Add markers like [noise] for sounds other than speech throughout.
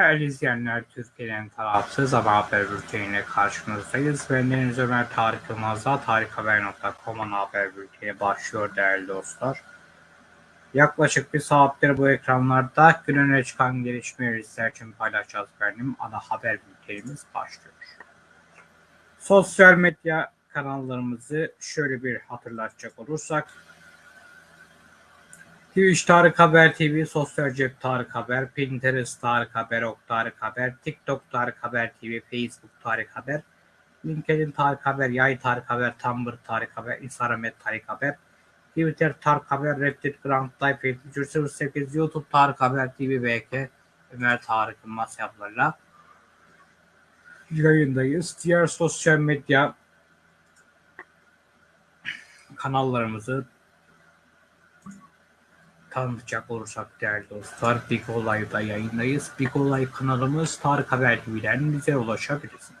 Değerli izleyenler, Türkiye'nin tarafsız haber bülteniyle karşınızdayız. Ben Deniz Ömer Tarık Yılmaz'da tarikhaber.com'un haber bülteni başlıyor değerli dostlar. Yaklaşık bir saattir bu ekranlarda gün öne çıkan gelişmeleri sizler için paylaşacağız benim. Ana haber bültenimiz başlıyor. Sosyal medya kanallarımızı şöyle bir hatırlatacak olursak Twitch Tarık Haber TV, Sosyal Cep Tarık Haber, Pinterest Tarık Haber, Ok Tarık Haber, TikTok Tarık Haber TV, Facebook Tarık Haber, LinkedIn Tarık Haber, Yay Tarık Haber, Tumblr Tarık Haber, Instagram Tarık Haber, Twitter Tarık Haber, Reddit Grand Life 7308, YouTube Tarık Haber TV, BK, Ömer Tarık Yılmaz hesaplarıyla yayındayız. Diğer sosyal medya kanallarımızı tanıtacak olursak değerli dostlar Big Olay'da yayındayız. Big Olay kanalımız Tarık Haber TV'den bize ulaşabilirsiniz.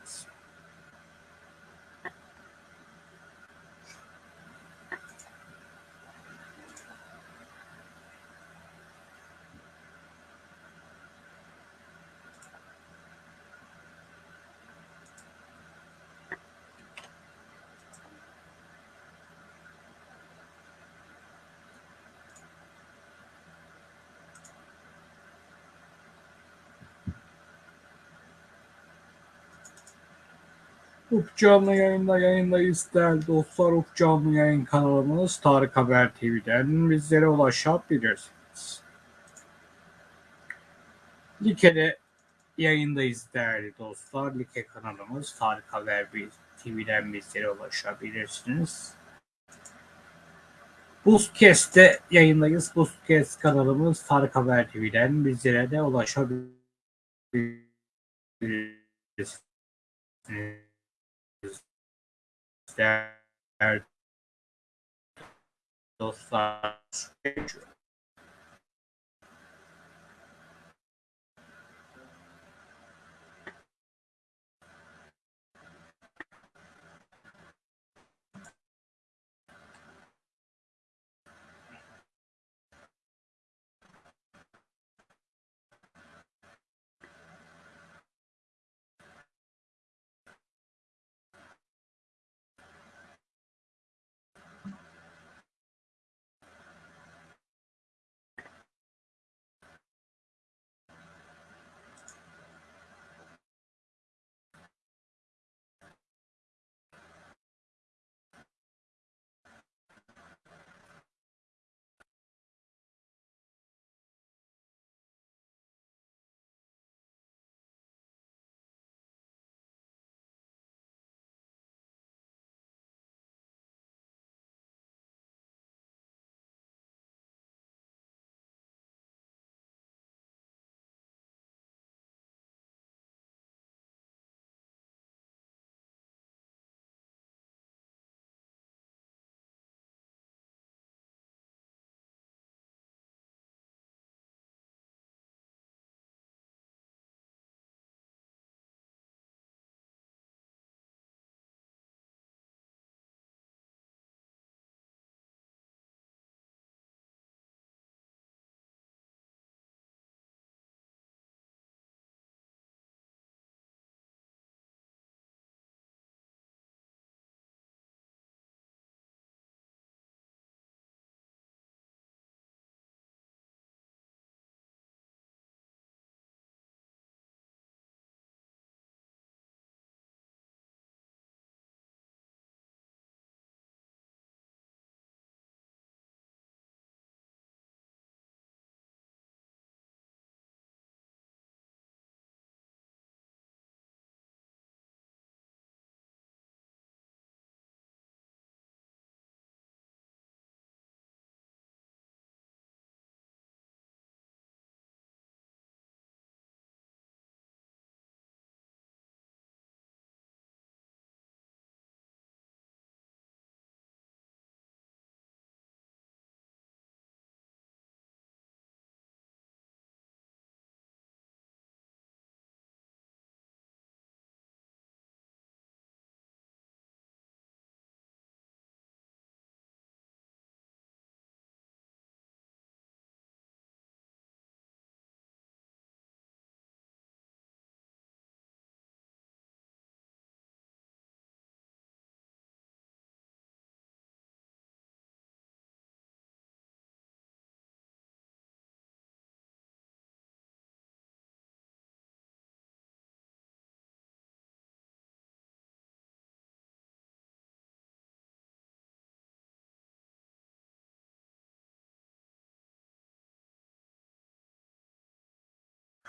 Uf canlı yayında yayındayız değerli dostlar. Uf canlı yayın kanalımız Tarık Haber TV'den bizlere ulaşabilirsiniz. Like'de yayındayız değerli dostlar. Like kanalımız Tarık Haber TV'den bizlere ulaşabilirsiniz. Boostcast'te yayındayız. Boostcast kanalımız Tarık Haber TV'den bizlere de ulaşabilirsiniz değerli dostlar.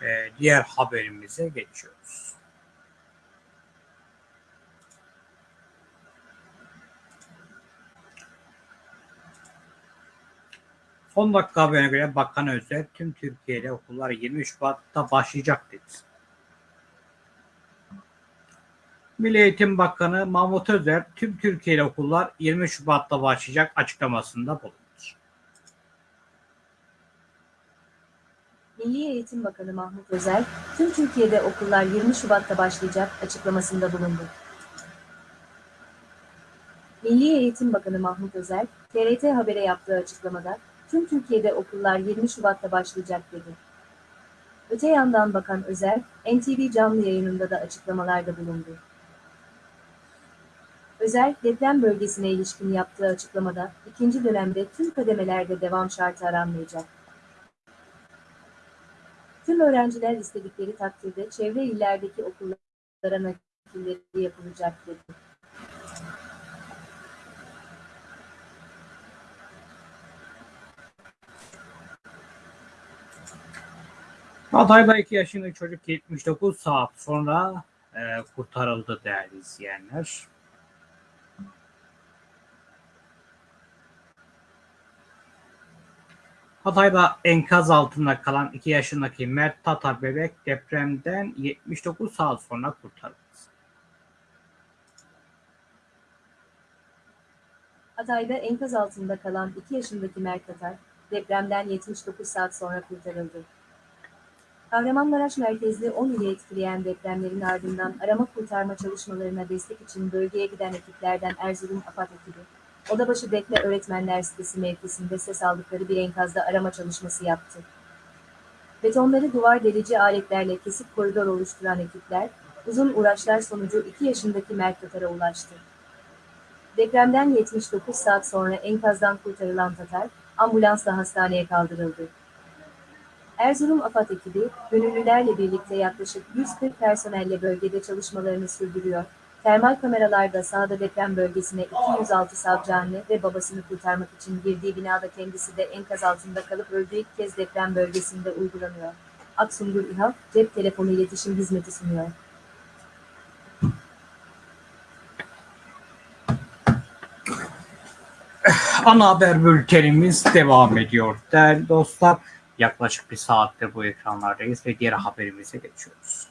E, diğer haberimize geçiyoruz. Son dakika haberine göre Bakan Özel tüm Türkiye'de okullar 20 Şubat'ta başlayacak dedi. Milli Eğitim Bakanı Mahmut Özer tüm Türkiye'de okullar 20 Şubat'ta başlayacak açıklamasında bulundu. Milli Eğitim Bakanı Mahmut Özer, tüm Türkiye'de okullar 20 Şubat'ta başlayacak açıklamasında bulundu. Milli Eğitim Bakanı Mahmut Özer, TRT Haber'e yaptığı açıklamada, tüm Türkiye'de okullar 20 Şubat'ta başlayacak dedi. Öte yandan Bakan Özer, NTV canlı yayınında da açıklamalarda bulundu. Özer, deprem bölgesine ilişkin yaptığı açıklamada, ikinci dönemde tüm kademelerde devam şartı aranmayacak. Tüm öğrenciler istedikleri takdirde çevre illerdeki okullara nakilleri yapılacak dedi. Hatay'da 2 yaşındaki çocuk 79 saat sonra e, kurtarıldı değerli izleyenler. Hatay'da enkaz altında kalan 2 yaşındaki Mert Tatar bebek depremden 79 saat sonra kurtarıldı. Hatay'da enkaz altında kalan 2 yaşındaki Mert Tatar, depremden 79 saat sonra kurtarıldı. Kahramanmaraş merkezli 10 ili etkileyen depremlerin ardından arama kurtarma çalışmalarına destek için bölgeye giden ekiplerden Erzurum AFAD ekibi, Odabaşı Bekle Öğretmenler Sitesi mevkisinde ses aldıkları bir enkazda arama çalışması yaptı. Betonları duvar delici aletlerle kesip koridor oluşturan ekipler, uzun uğraşlar sonucu 2 yaşındaki Mert Tatar'a ulaştı. Depremden 79 saat sonra enkazdan kurtarılan Tatar, ambulansla hastaneye kaldırıldı. Erzurum AFAD ekibi, gönüllülerle birlikte yaklaşık 140 personelle bölgede çalışmalarını sürdürüyor. Termal kameralarda sahada deprem bölgesine 206 savcı ve babasını kurtarmak için girdiği binada kendisi de enkaz altında kalıp öldüğü ilk kez deprem bölgesinde uygulanıyor. Aksungur İHA, cep telefonu iletişim hizmeti sunuyor. Ana haber bültenimiz devam ediyor. Değerli dostlar yaklaşık bir saattir bu ekranlardayız ve diğer haberimize geçiyoruz.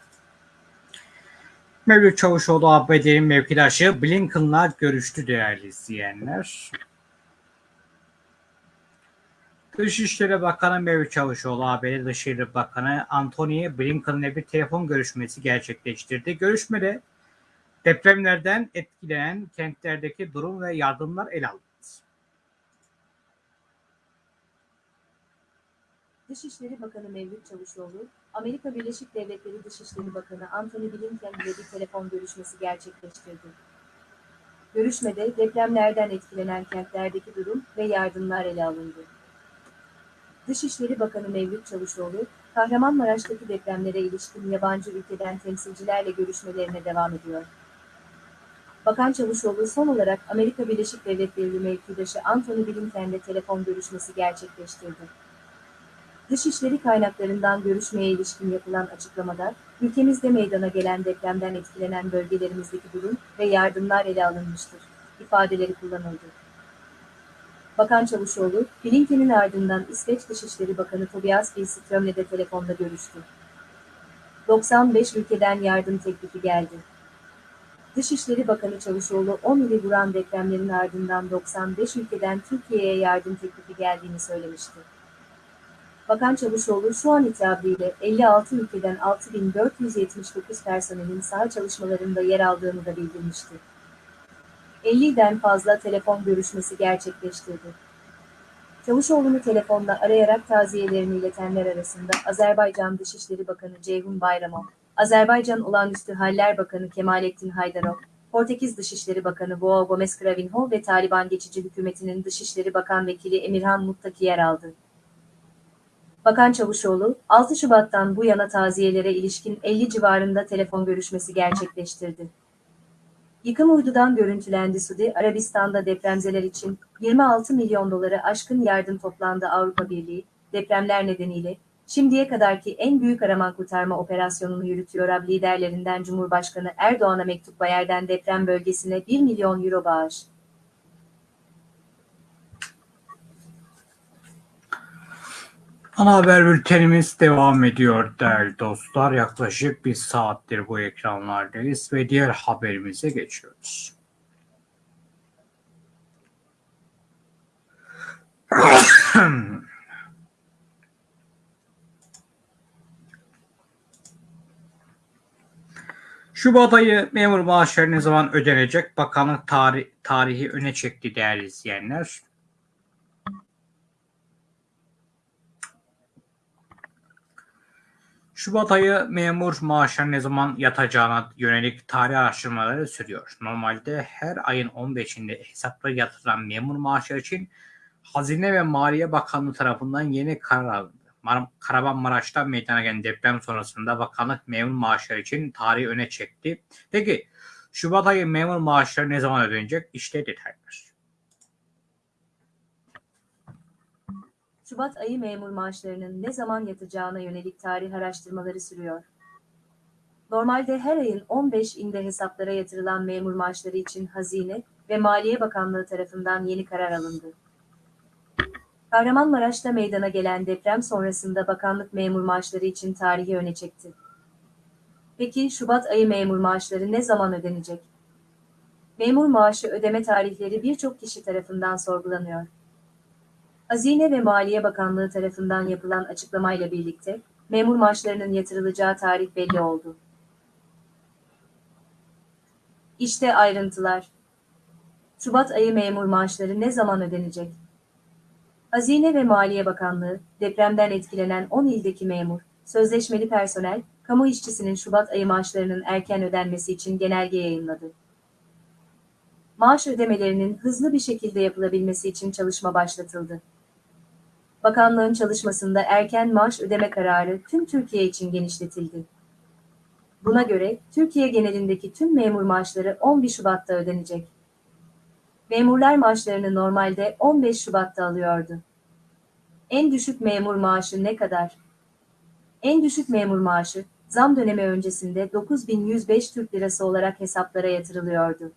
Mevlüt Çavuşoğlu ABD'nin mevkidaşı Blinken'la görüştü değerli izleyenler. Dışişleri Bakanı Mevlüt Çavuşoğlu ABD Dışişleri Bakanı Antony Blinken'la bir telefon görüşmesi gerçekleştirdi. Görüşmede depremlerden etkilenen kentlerdeki durum ve yardımlar ele alındı. Dışişleri Bakanı Mevlüt Çavuşoğlu, Amerika Birleşik Devletleri Dışişleri Bakanı Antony Blinken ile bir telefon görüşmesi gerçekleştirdi. Görüşmede depremlerden etkilenen kentlerdeki durum ve yardımlar ele alındı. Dışişleri Bakanı Mevlüt Çavuşoğlu, Kahramanmaraş'taki depremlere ilişkin yabancı ülkeden temsilcilerle görüşmelerine devam ediyor. Bakan Çavuşoğlu son olarak Amerika Birleşik Devletleri mevkidaşı Antony Blinken'le telefon görüşmesi gerçekleştirdi. Dışişleri kaynaklarından görüşmeye ilişkin yapılan açıklamada, ülkemizde meydana gelen depremden etkilenen bölgelerimizdeki durum ve yardımlar ele alınmıştır, ifadeleri kullanıldı. Bakan Çavuşoğlu, Blinken'in ardından İsveç Dışişleri Bakanı Tobias Billström'le de telefonda görüştü. 95 ülkeden yardım teklifi geldi. Dışişleri Bakanı Çavuşoğlu 10 ili vuran depremlerin ardından 95 ülkeden Türkiye'ye yardım teklifi geldiğini söylemişti. Bakan Çavuşoğlu şu an itibariyle 56 ülkeden 6479 personelin saha çalışmalarında yer aldığını da bildirmişti. 50'den fazla telefon görüşmesi gerçekleştirdi. Çavuşoğlu'nu telefonla arayarak taziyelerini iletenler arasında Azerbaycan Dışişleri Bakanı Ceyhun Bayramov, Azerbaycan Olağanüstü Haller Bakanı Kemalettin Haydarov, Portekiz Dışişleri Bakanı João Gomes Cravinho ve Taliban Geçici Hükümeti'nin Dışişleri Bakan Vekili Emirhan Muttaki yer aldı. Bakan Çavuşoğlu, 6 Şubat'tan bu yana taziyelere ilişkin 50 civarında telefon görüşmesi gerçekleştirdi. Yıkım uydudan görüntülendi Suudi Arabistan'da depremzeler için 26 milyon doları aşkın yardım toplandı Avrupa Birliği, depremler nedeniyle Şimdiye kadarki en büyük arama kurtarma operasyonunu yürütüyor AB liderlerinden Cumhurbaşkanı Erdoğan'a mektup Bayer'den deprem bölgesine 1 milyon euro bağış. Ana haber bültenimiz devam ediyor değerli dostlar. Yaklaşık bir saattir bu ekranlardayız ve diğer haberimize geçiyoruz. [coughs] Şubat ayı memur maaşları ne zaman ödenecek? Bakanlık tarih, tarihi öne çekti değerli izleyenler. Şubat ayı memur maaşları ne zaman yatacağına yönelik tarih araştırmaları sürüyor. Normalde her ayın 15'inde hesaplara yatırılan memur maaşları için Hazine ve Maliye Bakanlığı tarafından yeni karar alındı. Mar Kahramanmaraş'ta meydana gelen deprem sonrasında bakanlık memur maaşları için tarihi öne çekti. Peki Şubat ayı memur maaşları ne zaman ödenecek? İşte detaylar. Şubat ayı memur maaşlarının ne zaman yatacağına yönelik tarih araştırmaları sürüyor. Normalde her ayın 15'inde hesaplara yatırılan memur maaşları için Hazine ve Maliye Bakanlığı tarafından yeni karar alındı. Kahramanmaraş'ta meydana gelen deprem sonrasında bakanlık memur maaşları için tarihi öne çekti. Peki Şubat ayı memur maaşları ne zaman ödenecek? Memur maaşı ödeme tarihleri birçok kişi tarafından sorgulanıyor. Hazine ve Maliye Bakanlığı tarafından yapılan açıklamayla birlikte memur maaşlarının yatırılacağı tarih belli oldu. İşte ayrıntılar. Şubat ayı memur maaşları ne zaman ödenecek? Hazine ve Maliye Bakanlığı, depremden etkilenen 10 ildeki memur, sözleşmeli personel, kamu işçisinin Şubat ayı maaşlarının erken ödenmesi için genelge yayınladı. Maaş ödemelerinin hızlı bir şekilde yapılabilmesi için çalışma başlatıldı. Bakanlığın çalışmasında erken maaş ödeme kararı tüm Türkiye için genişletildi. Buna göre Türkiye genelindeki tüm memur maaşları 11 Şubat'ta ödenecek. Memurlar maaşlarını normalde 15 Şubat'ta alıyordu. En düşük memur maaşı ne kadar? En düşük memur maaşı, zam dönemi öncesinde 9105 Türk Lirası olarak hesaplara yatırılıyordu.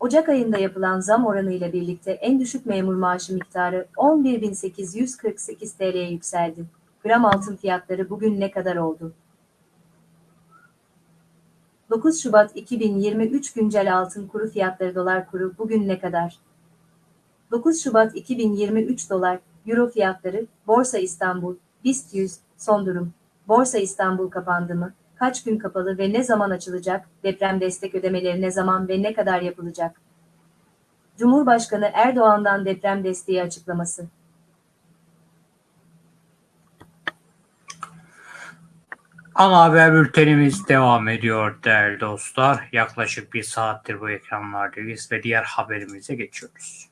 Ocak ayında yapılan zam oranı ile birlikte en düşük memur maaşı miktarı 11.848 TL'ye yükseldi. Gram altın fiyatları bugün ne kadar oldu? 9 Şubat 2023 güncel altın kuru fiyatları dolar kuru bugün ne kadar? 9 Şubat 2023 dolar, euro fiyatları, Borsa İstanbul, BIST 100, son durum. Borsa İstanbul kapandı mı? Kaç gün kapalı ve ne zaman açılacak? Deprem destek ödemeleri ne zaman ve ne kadar yapılacak? Cumhurbaşkanı Erdoğan'dan deprem desteği açıklaması. Ana haber bültenimiz devam ediyor değerli dostlar. Yaklaşık bir saattir bu ekranlardayız ve diğer haberimize geçiyoruz.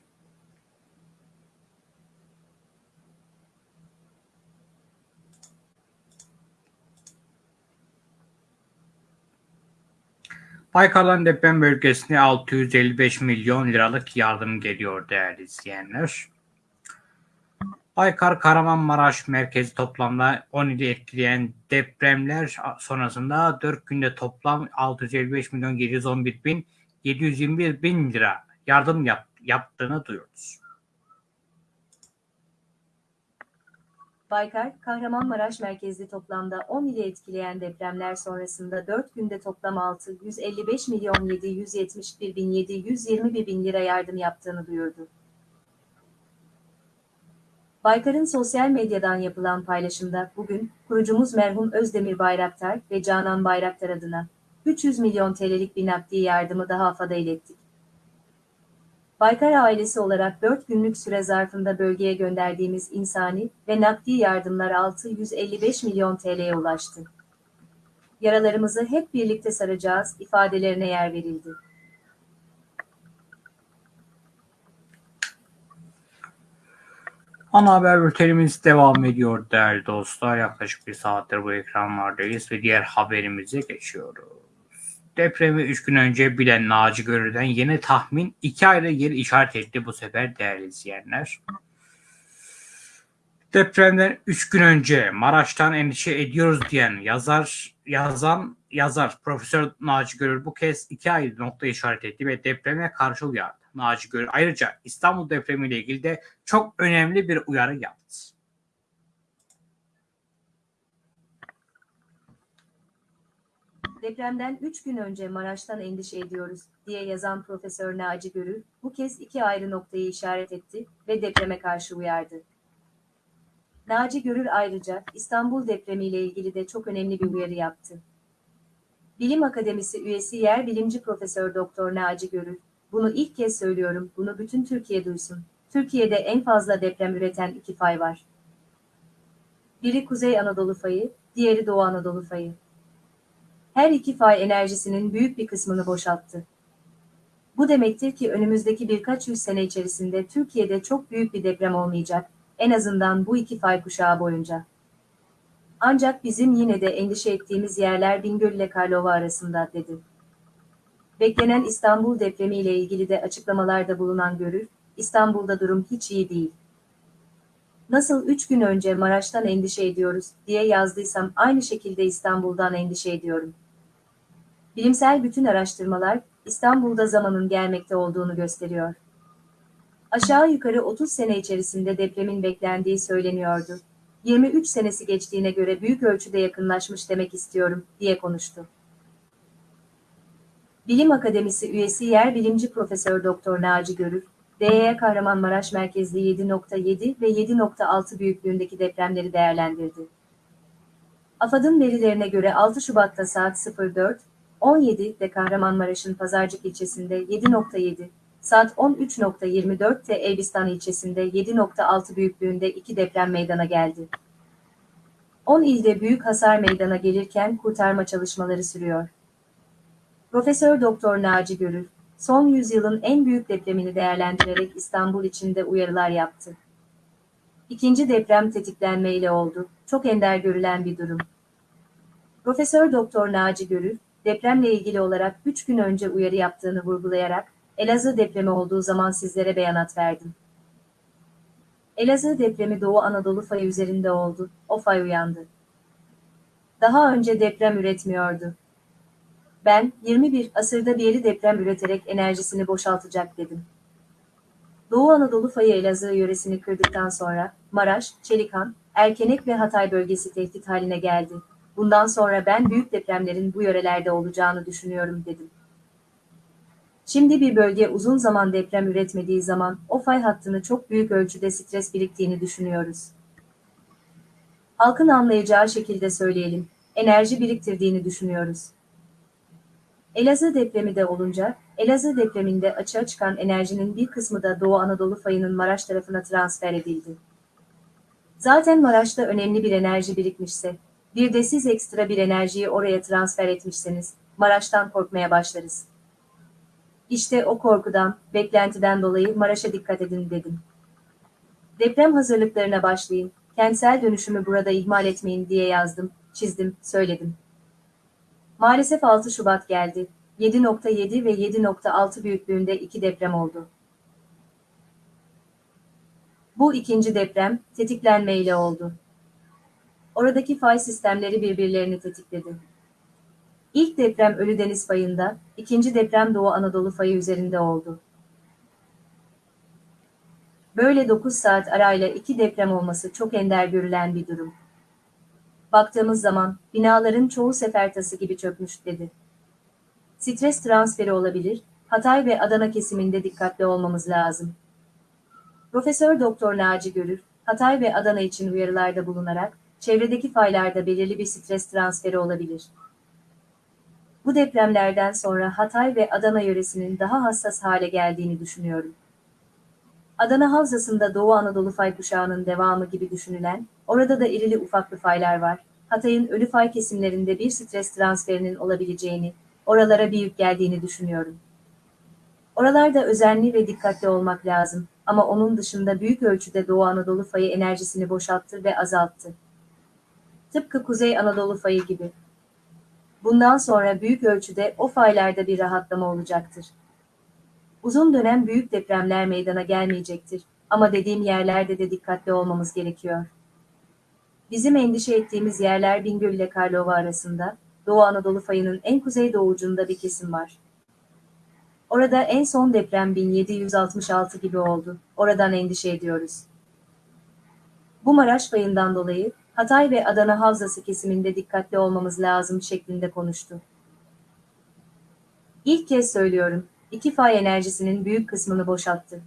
Baykar'dan deprem bölgesine 655 milyon liralık yardım geliyor değerli izleyenler. Baykar Kahramanmaraş merkezi toplamda 17 etkileyen depremler sonrasında 4 günde toplam 655 milyon 711 bin 721 bin lira yardım yap, yaptığını duyuyoruz. Baykar, Kahramanmaraş merkezli toplamda 10 ili etkileyen depremler sonrasında 4 günde toplam 655 milyon 771 bin 721 bin lira yardım yaptığını duyurdu. Baykar'ın sosyal medyadan yapılan paylaşımda bugün kurucumuz merhum Özdemir Bayraktar ve Canan Bayraktar adına 300 milyon TL'lik bir nakdi yardımı daha AFAD'a ilettik. Baykar ailesi olarak 4 günlük süre zarfında bölgeye gönderdiğimiz insani ve nakdi yardımlar 655 milyon TL'ye ulaştı. Yaralarımızı hep birlikte saracağız ifadelerine yer verildi. Ana haber bültenimiz devam ediyor değerli dostlar. Yaklaşık bir saattir bu ekranlardayız ve diğer haberimize geçiyoruz. Depremi 3 gün önce bilen Naci Görür'den yeni tahmin 2 ayrı yer işaret etti bu sefer değerli izleyenler. Depremden 3 gün önce Maraş'tan endişe ediyoruz diyen yazar yazan yazar Profesör Naci Görür bu kez iki ayrı nokta işaret etti ve depreme karşı uyardı. Naci Görür ayrıca İstanbul depremiyle ilgili de çok önemli bir uyarı yaptı. Depremden 3 gün önce Maraş'tan endişe ediyoruz diye yazan Profesör Naci Görür bu kez iki ayrı noktayı işaret etti ve depreme karşı uyardı. Naci Görür ayrıca İstanbul depremiyle ilgili de çok önemli bir uyarı yaptı. Bilim Akademisi üyesi yer bilimci Profesör Doktor Naci Görür, bunu ilk kez söylüyorum, bunu bütün Türkiye duysun. Türkiye'de en fazla deprem üreten iki fay var. Biri Kuzey Anadolu fayı, diğeri Doğu Anadolu fayı. Her iki fay enerjisinin büyük bir kısmını boşalttı. Bu demektir ki önümüzdeki birkaç yüz sene içerisinde Türkiye'de çok büyük bir deprem olmayacak, en azından bu iki fay kuşağı boyunca. Ancak bizim yine de endişe ettiğimiz yerler Bingöl ile Karlova arasında, dedi. Beklenen İstanbul depremi ile ilgili de açıklamalarda bulunan Görür, İstanbul'da durum hiç iyi değil. Nasıl üç gün önce Maraş'tan endişe ediyoruz diye yazdıysam aynı şekilde İstanbul'dan endişe ediyorum. Bilimsel bütün araştırmalar İstanbul'da zamanın gelmekte olduğunu gösteriyor. Aşağı yukarı 30 sene içerisinde depremin beklendiği söyleniyordu. 23 senesi geçtiğine göre büyük ölçüde yakınlaşmış demek istiyorum, diye konuştu. Bilim Akademisi üyesi yer bilimci Profesör Doktor Naci Görür, DE Kahramanmaraş merkezli 7.7 ve 7.6 büyüklüğündeki depremleri değerlendirdi. AFAD'ın verilerine göre 6 Şubat'ta saat 04, 17'de Kahramanmaraş'ın Pazarcık ilçesinde 7.7, saat 13.24'te Elbistan ilçesinde 7.6 büyüklüğünde iki deprem meydana geldi. 10 ilde büyük hasar meydana gelirken kurtarma çalışmaları sürüyor. Profesör Doktor Naci Görür, son yüzyılın en büyük depremini değerlendirerek İstanbul içinde uyarılar yaptı. İkinci deprem tetiklenmeyle oldu. Çok ender görülen bir durum. Profesör Doktor Naci Görür, depremle ilgili olarak 3 gün önce uyarı yaptığını vurgulayarak, Elazığ depremi olduğu zaman sizlere beyanat verdim. Elazığ depremi Doğu Anadolu fayı üzerinde oldu, o fay uyandı. Daha önce deprem üretmiyordu. Ben, 21 asırda bir yeri deprem üreterek enerjisini boşaltacak dedim. Doğu Anadolu fayı Elazığ yöresini kırdıktan sonra, Maraş, Çelikan, Erkenek ve Hatay bölgesi tehdit haline geldi. Bundan sonra ben büyük depremlerin bu yörelerde olacağını düşünüyorum dedim. Şimdi bir bölge uzun zaman deprem üretmediği zaman o fay hattını çok büyük ölçüde stres biriktiğini düşünüyoruz. Halkın anlayacağı şekilde söyleyelim, enerji biriktirdiğini düşünüyoruz. Elazığ depremi de olunca, Elazığ depreminde açığa çıkan enerjinin bir kısmı da Doğu Anadolu fayının Maraş tarafına transfer edildi. Zaten Maraş'ta önemli bir enerji birikmişse, bir de siz ekstra bir enerjiyi oraya transfer etmişseniz, Maraş'tan korkmaya başlarız. İşte o korkudan, beklentiden dolayı Maraş'a dikkat edin dedim. Deprem hazırlıklarına başlayın, kentsel dönüşümü burada ihmal etmeyin diye yazdım, çizdim, söyledim. Maalesef 6 Şubat geldi. 7.7 ve 7.6 büyüklüğünde iki deprem oldu. Bu ikinci deprem tetiklenmeyle oldu. Oradaki fay sistemleri birbirlerini tetikledi. İlk deprem Ölüdeniz fayında, ikinci deprem Doğu Anadolu fayı üzerinde oldu. Böyle 9 saat arayla iki deprem olması çok ender görülen bir durum. Baktığımız zaman binaların çoğu sefertası gibi çökmüş dedi. Stres transferi olabilir, Hatay ve Adana kesiminde dikkatli olmamız lazım. Profesör Doktor Naci Görür, Hatay ve Adana için uyarılarda bulunarak, çevredeki faylarda belirli bir stres transferi olabilir. Bu depremlerden sonra Hatay ve Adana yöresinin daha hassas hale geldiğini düşünüyorum. Adana Havzası'nda Doğu Anadolu fay kuşağının devamı gibi düşünülen, orada da irili ufaklı faylar var. Hatay'ın ölü fay kesimlerinde bir stres transferinin olabileceğini, oralara bir yük geldiğini düşünüyorum. Oralarda özenli ve dikkatli olmak lazım ama onun dışında büyük ölçüde Doğu Anadolu fayı enerjisini boşalttı ve azalttı. Tıpkı Kuzey Anadolu fayı gibi. Bundan sonra büyük ölçüde o faylarda bir rahatlama olacaktır. Uzun dönem büyük depremler meydana gelmeyecektir ama dediğim yerlerde de dikkatli olmamız gerekiyor. Bizim endişe ettiğimiz yerler Bingöl ile Karlova arasında, Doğu Anadolu fayının en kuzeydoğucunda bir kesim var. Orada en son deprem 1766 gibi oldu. Oradan endişe ediyoruz. Bu Maraş fayından dolayı Hatay ve Adana Havzası kesiminde dikkatli olmamız lazım şeklinde konuştu. İlk kez söylüyorum, iki fay enerjisinin büyük kısmını boşalttı.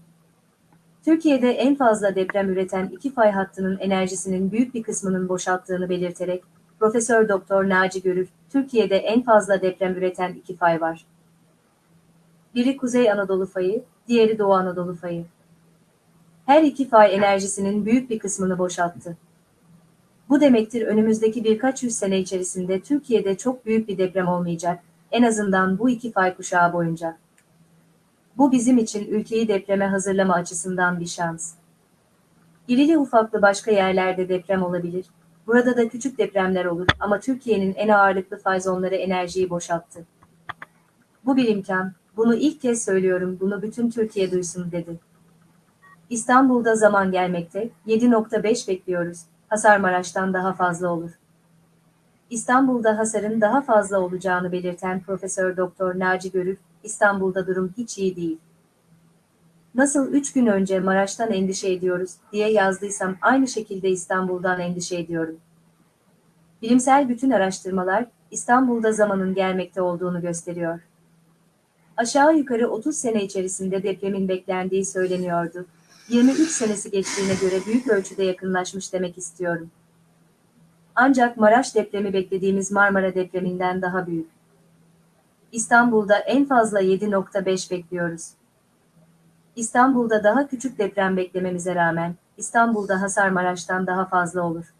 Türkiye'de en fazla deprem üreten iki fay hattının enerjisinin büyük bir kısmının boşalttığını belirterek, Profesör Doktor Naci Görür, Türkiye'de en fazla deprem üreten iki fay var. Biri Kuzey Anadolu fayı, diğeri Doğu Anadolu fayı. Her iki fay enerjisinin büyük bir kısmını boşalttı. Bu demektir önümüzdeki birkaç yüz sene içerisinde Türkiye'de çok büyük bir deprem olmayacak, en azından bu iki fay kuşağı boyunca. Bu bizim için ülkeyi depreme hazırlama açısından bir şans. İrili ufaklı başka yerlerde deprem olabilir, burada da küçük depremler olur ama Türkiye'nin en ağırlıklı fay zonları enerjiyi boşalttı. Bu bir imkan, bunu ilk kez söylüyorum, bunu bütün Türkiye duysun dedi. İstanbul'da zaman gelmekte, 7.5 bekliyoruz, hasar Maraş'tan daha fazla olur. İstanbul'da hasarın daha fazla olacağını belirten Profesör Doktor Naci Görür, İstanbul'da durum hiç iyi değil. Nasıl üç gün önce Maraş'tan endişe ediyoruz diye yazdıysam aynı şekilde İstanbul'dan endişe ediyorum. Bilimsel bütün araştırmalar İstanbul'da zamanın gelmekte olduğunu gösteriyor. Aşağı yukarı 30 sene içerisinde depremin beklendiği söyleniyordu. 23 senesi geçtiğine göre büyük ölçüde yakınlaşmış demek istiyorum. Ancak Maraş depremi beklediğimiz Marmara depreminden daha büyük. İstanbul'da en fazla 7.5 bekliyoruz. İstanbul'da daha küçük deprem beklememize rağmen, İstanbul'da hasar Maraş'tan daha fazla olur.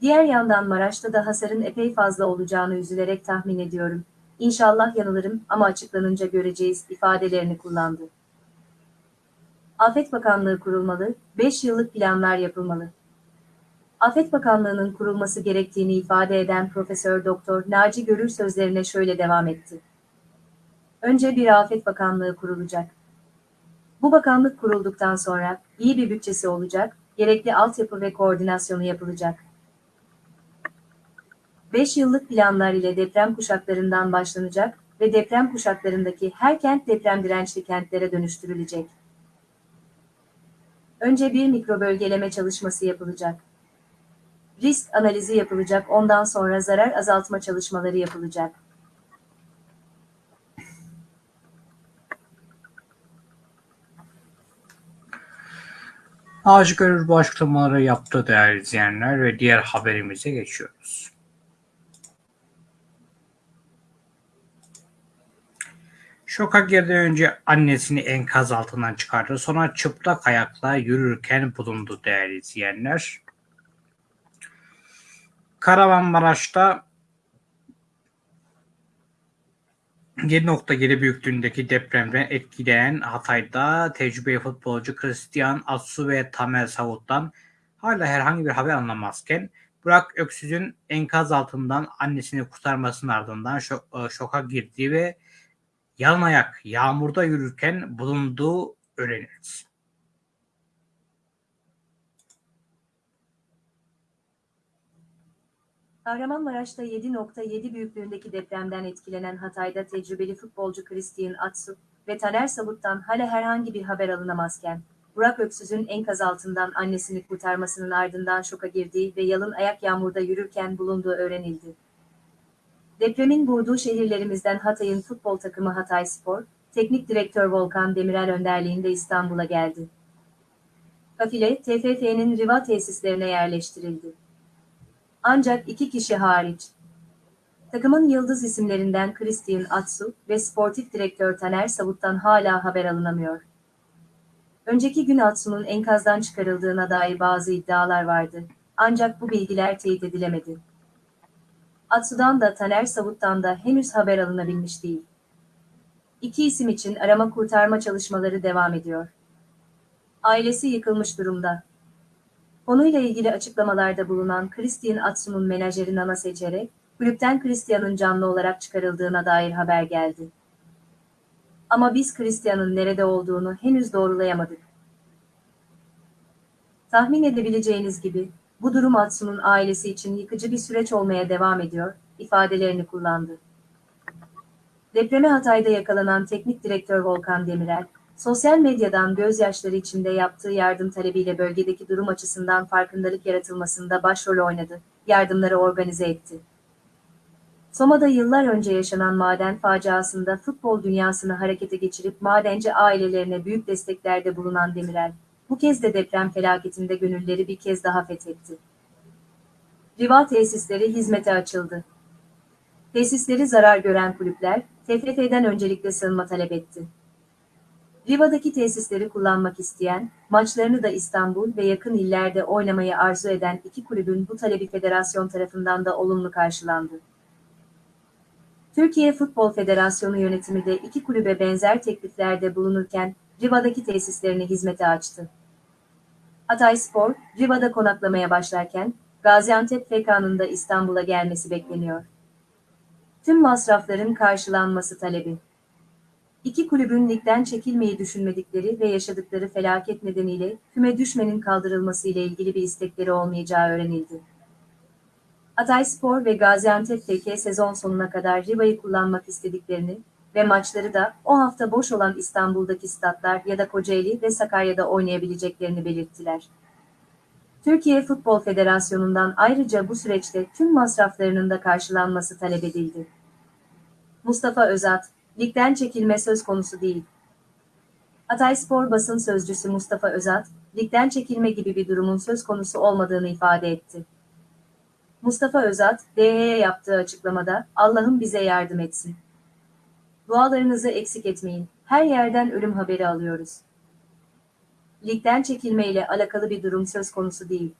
Diğer yandan Maraş'ta da hasarın epey fazla olacağını üzülerek tahmin ediyorum. İnşallah yanılırım ama açıklanınca göreceğiz ifadelerini kullandı. Afet Bakanlığı kurulmalı, 5 yıllık planlar yapılmalı. Afet Bakanlığı'nın kurulması gerektiğini ifade eden Profesör Doktor Naci Görür sözlerine şöyle devam etti. Önce bir Afet Bakanlığı kurulacak. Bu bakanlık kurulduktan sonra iyi bir bütçesi olacak, gerekli altyapı ve koordinasyonu yapılacak. 5 yıllık planlar ile deprem kuşaklarından başlanacak ve deprem kuşaklarındaki her kent deprem dirençli kentlere dönüştürülecek. Önce bir mikrobölgeleme çalışması yapılacak. Risk analizi yapılacak, ondan sonra zarar azaltma çalışmaları yapılacak. Naci Görür bu açıklamaları yaptı değerli izleyenler ve diğer haberimize geçiyoruz. Şoka girdiği önce annesini enkaz altından çıkardı. Sonra çıplak ayakla yürürken bulundu değerli izleyenler. Kahramanmaraş'ta 7.7 büyüklüğündeki depremden etkileyen Hatay'da tecrübeli futbolcu Christian Atsu ve Tamer Savut'tan hala herhangi bir haber anlamazken Burak Öksüz'ün enkaz altından annesini kurtarmasının ardından şok, şoka girdiği ve yalın ayak yağmurda yürürken bulunduğu öğrenildi. Kahramanmaraş'ta 7.7 büyüklüğündeki depremden etkilenen Hatay'da tecrübeli futbolcu Christian Atsu ve Taner Savut'tan hala herhangi bir haber alınamazken, Burak Öksüz'ün enkaz altından annesini kurtarmasının ardından şoka girdiği ve yalın ayak yağmurda yürürken bulunduğu öğrenildi. Depremin vurduğu şehirlerimizden Hatay'ın futbol takımı Hatay Spor, Teknik Direktör Volkan Demirel önderliğinde İstanbul'a geldi. Kafile, TFF'nin Riva tesislerine yerleştirildi. Ancak iki kişi hariç. Takımın yıldız isimlerinden Christian Atsu ve sportif direktör Taner Savut'tan hala haber alınamıyor. Önceki gün Atsu'nun enkazdan çıkarıldığına dair bazı iddialar vardı. Ancak bu bilgiler teyit edilemedi. Atsu'dan da Taner Savut'tan da henüz haber alınabilmiş değil. İki isim için arama kurtarma çalışmaları devam ediyor. Ailesi yıkılmış durumda. Konuyla ilgili açıklamalarda bulunan Christian Atsu'nun menajeri Nana Seçer'e, kulüpten Christian'ın canlı olarak çıkarıldığına dair haber geldi. Ama biz Christian'ın nerede olduğunu henüz doğrulayamadık. Tahmin edebileceğiniz gibi, bu durum Atsu'nun ailesi için yıkıcı bir süreç olmaya devam ediyor, ifadelerini kullandı. Depreme Hatay'da yakalanan teknik direktör Volkan Demirel, sosyal medyadan gözyaşları içinde yaptığı yardım talebiyle bölgedeki durum açısından farkındalık yaratılmasında başrol oynadı, yardımları organize etti. Soma'da yıllar önce yaşanan maden faciasında futbol dünyasını harekete geçirip madenci ailelerine büyük desteklerde bulunan Demirel, bu kez de deprem felaketinde gönülleri bir kez daha fethetti. Riva tesisleri hizmete açıldı. Tesisleri zarar gören kulüpler, TFF'den öncelikle sığınma talep etti. Riva'daki tesisleri kullanmak isteyen, maçlarını da İstanbul ve yakın illerde oynamayı arzu eden iki kulübün bu talebi federasyon tarafından da olumlu karşılandı. Türkiye Futbol Federasyonu yönetimi de iki kulübe benzer tekliflerde bulunurken Riva'daki tesislerini hizmete açtı. Hatayspor, Riva'da konaklamaya başlarken Gaziantep FK'nın da İstanbul'a gelmesi bekleniyor. Tüm masrafların karşılanması talebi. İki kulübün ligden çekilmeyi düşünmedikleri ve yaşadıkları felaket nedeniyle küme düşmenin kaldırılması ile ilgili bir istekleri olmayacağı öğrenildi. Hatayspor ve Gaziantep FK sezon sonuna kadar Riva'yı kullanmak istediklerini ve maçları da o hafta boş olan İstanbul'daki statlar ya da Kocaeli ve Sakarya'da oynayabileceklerini belirttiler. Türkiye Futbol Federasyonu'ndan ayrıca bu süreçte tüm masraflarının da karşılanması talep edildi. Mustafa Özat, ligden çekilme söz konusu değil. Hatayspor basın sözcüsü Mustafa Özat, ligden çekilme gibi bir durumun söz konusu olmadığını ifade etti. Mustafa Özat, DH'ye yaptığı açıklamada, Allah'ım bize yardım etsin. Dualarınızı eksik etmeyin, her yerden ölüm haberi alıyoruz. Ligden çekilme ile alakalı bir durum söz konusu değil.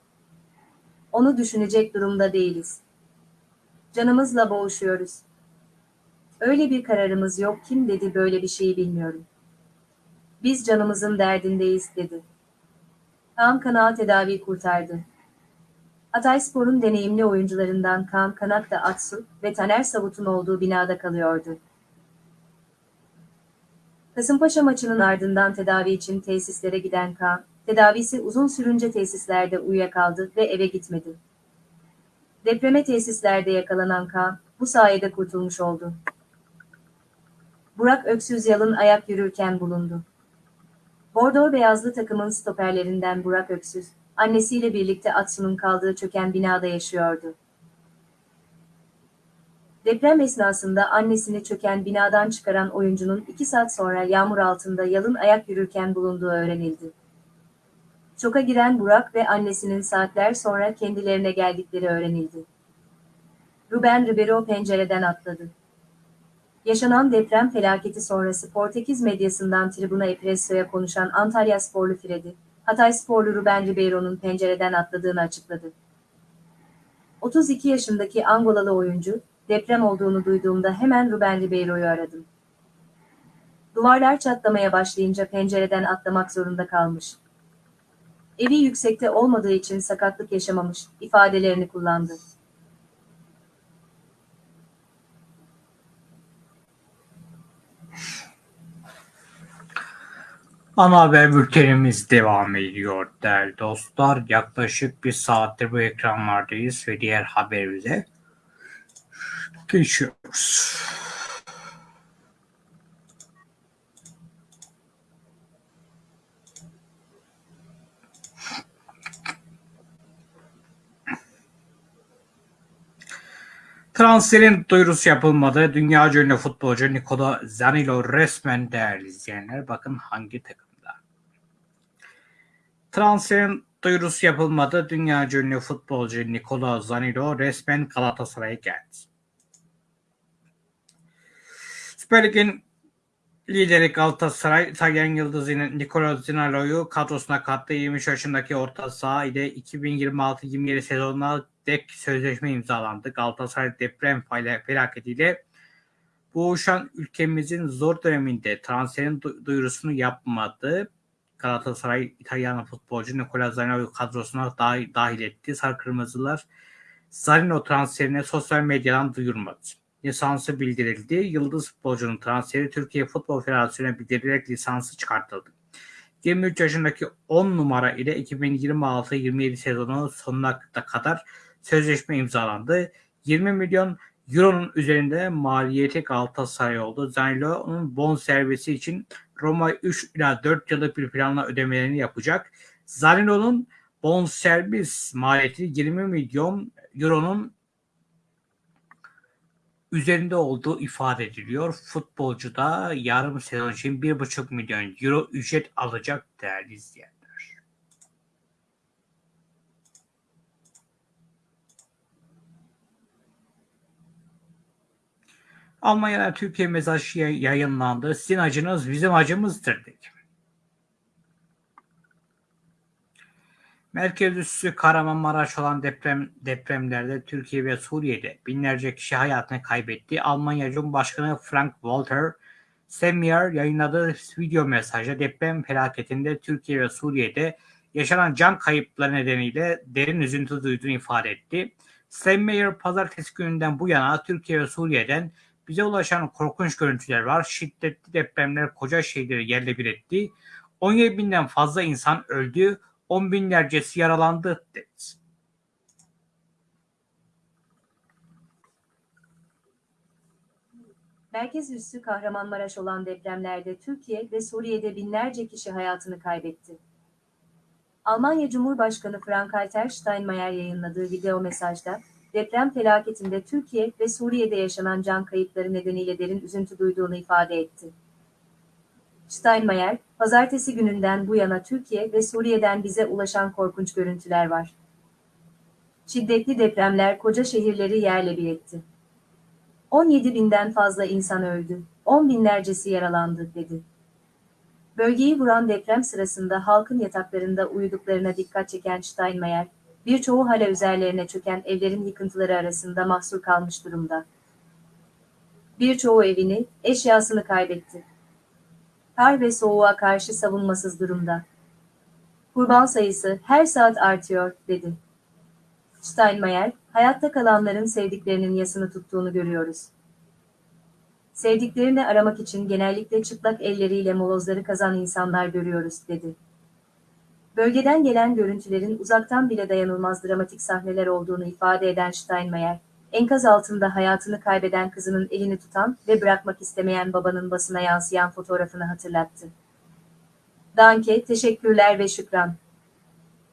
Onu düşünecek durumda değiliz. Canımızla boğuşuyoruz. Öyle bir kararımız yok kim dedi böyle bir şeyi bilmiyorum. Biz canımızın derdindeyiz dedi. Kaan Kanağı tedavi kurtardı. Hatayspor'un deneyimli oyuncularından Kaan Kanak da Atsu ve Taner Savut'un olduğu binada kalıyordu. Kasımpaşa maçının ardından tedavi için tesislere giden Kaan, tedavisi uzun sürünce tesislerde uyuyakaldı ve eve gitmedi. Depreme tesislerde yakalanan Kaan, bu sayede kurtulmuş oldu. Burak Öksüz yalın ayak yürürken bulundu. Bordo beyazlı takımın stoperlerinden Burak Öksüz, annesiyle birlikte Atsu'nun kaldığı çöken binada yaşıyordu. Deprem esnasında annesini çöken binadan çıkaran oyuncunun iki saat sonra yağmur altında yalın ayak yürürken bulunduğu öğrenildi. Şoka giren Burak ve annesinin saatler sonra kendilerine geldikleri öğrenildi. Ruben Ribeiro pencereden atladı. Yaşanan deprem felaketi sonrası Portekiz medyasından Tribuna Espresso'ya konuşan Antalya sporlu Freddy, Hatay sporlu Ruben Ribeiro'nun pencereden atladığını açıkladı. 32 yaşındaki Angolalı oyuncu, deprem olduğunu duyduğumda hemen Ruben Ribeiro'yu aradım. Duvarlar çatlamaya başlayınca pencereden atlamak zorunda kalmış. Evi yüksekte olmadığı için sakatlık yaşamamış ifadelerini kullandı. Ana haber bültenimiz devam ediyor değerli dostlar. Yaklaşık bir saattir bu ekranlardayız ve diğer haberimize geçiyoruz. Transferin duyurusu yapılmadı. Dünya ünlü futbolcu Nikola Zanilo resmen değerli izleyenler. Bakın hangi takımda. Transferin duyurusu yapılmadı. Dünya ünlü futbolcu Nikola Zanilo resmen Galatasaray'a geldi. Süper Lig'in lideri Galatasaray, İtalyan yıldızı Nikola Zaniolo'yu kadrosuna kattı. 23 yaşındaki orta saha ile 2026-27 sezonuna dek sözleşme imzalandı. Galatasaray deprem felaketiyle boğuşan ülkemizin zor döneminde transferin duyurusunu yapmadı. Galatasaray İtalyan futbolcu Nicola Zaniolo kadrosuna dahil, dahil etti. Sarı Kırmızılar Zanino transferine sosyal medyadan duyurmadı. Lisansı bildirildi. Yıldız futbolcunun transferi Türkiye Futbol Federasyonu'na bildirilerek lisansı çıkartıldı. 23 yaşındaki 10 numara ile 2026-27 sezonu sonuna kadar sözleşme imzalandı. 20 milyon euronun üzerinde maliyeti Galatasaray oldu. Zaniolo'nun bon servisi için Roma 3 ila 4 yıllık bir planla ödemelerini yapacak. Zaniolo'nun bon servis maliyeti 20 milyon euronun üzerinde olduğu ifade ediliyor. Futbolcu da yarım sezon için 1,5 milyon euro ücret alacak değerli izleyenler. Almanya'da Türkiye mesajı yayınlandı. Sizin acınız bizim acımızdır dedi. Merkez üssü Kahramanmaraş olan deprem depremlerde Türkiye ve Suriye'de binlerce kişi hayatını kaybetti. Almanya Cumhurbaşkanı Frank Walter Steinmeier yayınladığı video mesajda deprem felaketinde Türkiye ve Suriye'de yaşanan can kayıpları nedeniyle derin üzüntü duyduğunu ifade etti. Steinmeier pazartesi gününden bu yana Türkiye ve Suriye'den bize ulaşan korkunç görüntüler var. Şiddetli depremler koca şehirleri yerle bir etti. 17 binden fazla insan öldü, on binlercesi yaralandı dedi. Merkez üssü Kahramanmaraş olan depremlerde Türkiye ve Suriye'de binlerce kişi hayatını kaybetti. Almanya Cumhurbaşkanı Frank-Walter Steinmeier yayınladığı video mesajda, deprem felaketinde Türkiye ve Suriye'de yaşanan can kayıpları nedeniyle derin üzüntü duyduğunu ifade etti. Steinmeier, pazartesi gününden bu yana Türkiye ve Suriye'den bize ulaşan korkunç görüntüler var. Şiddetli depremler koca şehirleri yerle bir etti. 17 binden fazla insan öldü, 10 binlercesi yaralandı, dedi. Bölgeyi vuran deprem sırasında halkın yataklarında uyuduklarına dikkat çeken Steinmeier, birçoğu hala üzerlerine çöken evlerin yıkıntıları arasında mahsur kalmış durumda. Birçoğu evini, eşyasını kaybetti. Kar ve soğuğa karşı savunmasız durumda. Kurban sayısı her saat artıyor, dedi. Steinmeier, hayatta kalanların sevdiklerinin yasını tuttuğunu görüyoruz. Sevdiklerini aramak için genellikle çıplak elleriyle molozları kazan insanlar görüyoruz, dedi. Bölgeden gelen görüntülerin uzaktan bile dayanılmaz dramatik sahneler olduğunu ifade eden Steinmeier, enkaz altında hayatını kaybeden kızının elini tutan ve bırakmak istemeyen babanın basına yansıyan fotoğrafını hatırlattı. Danke, teşekkürler ve şükran.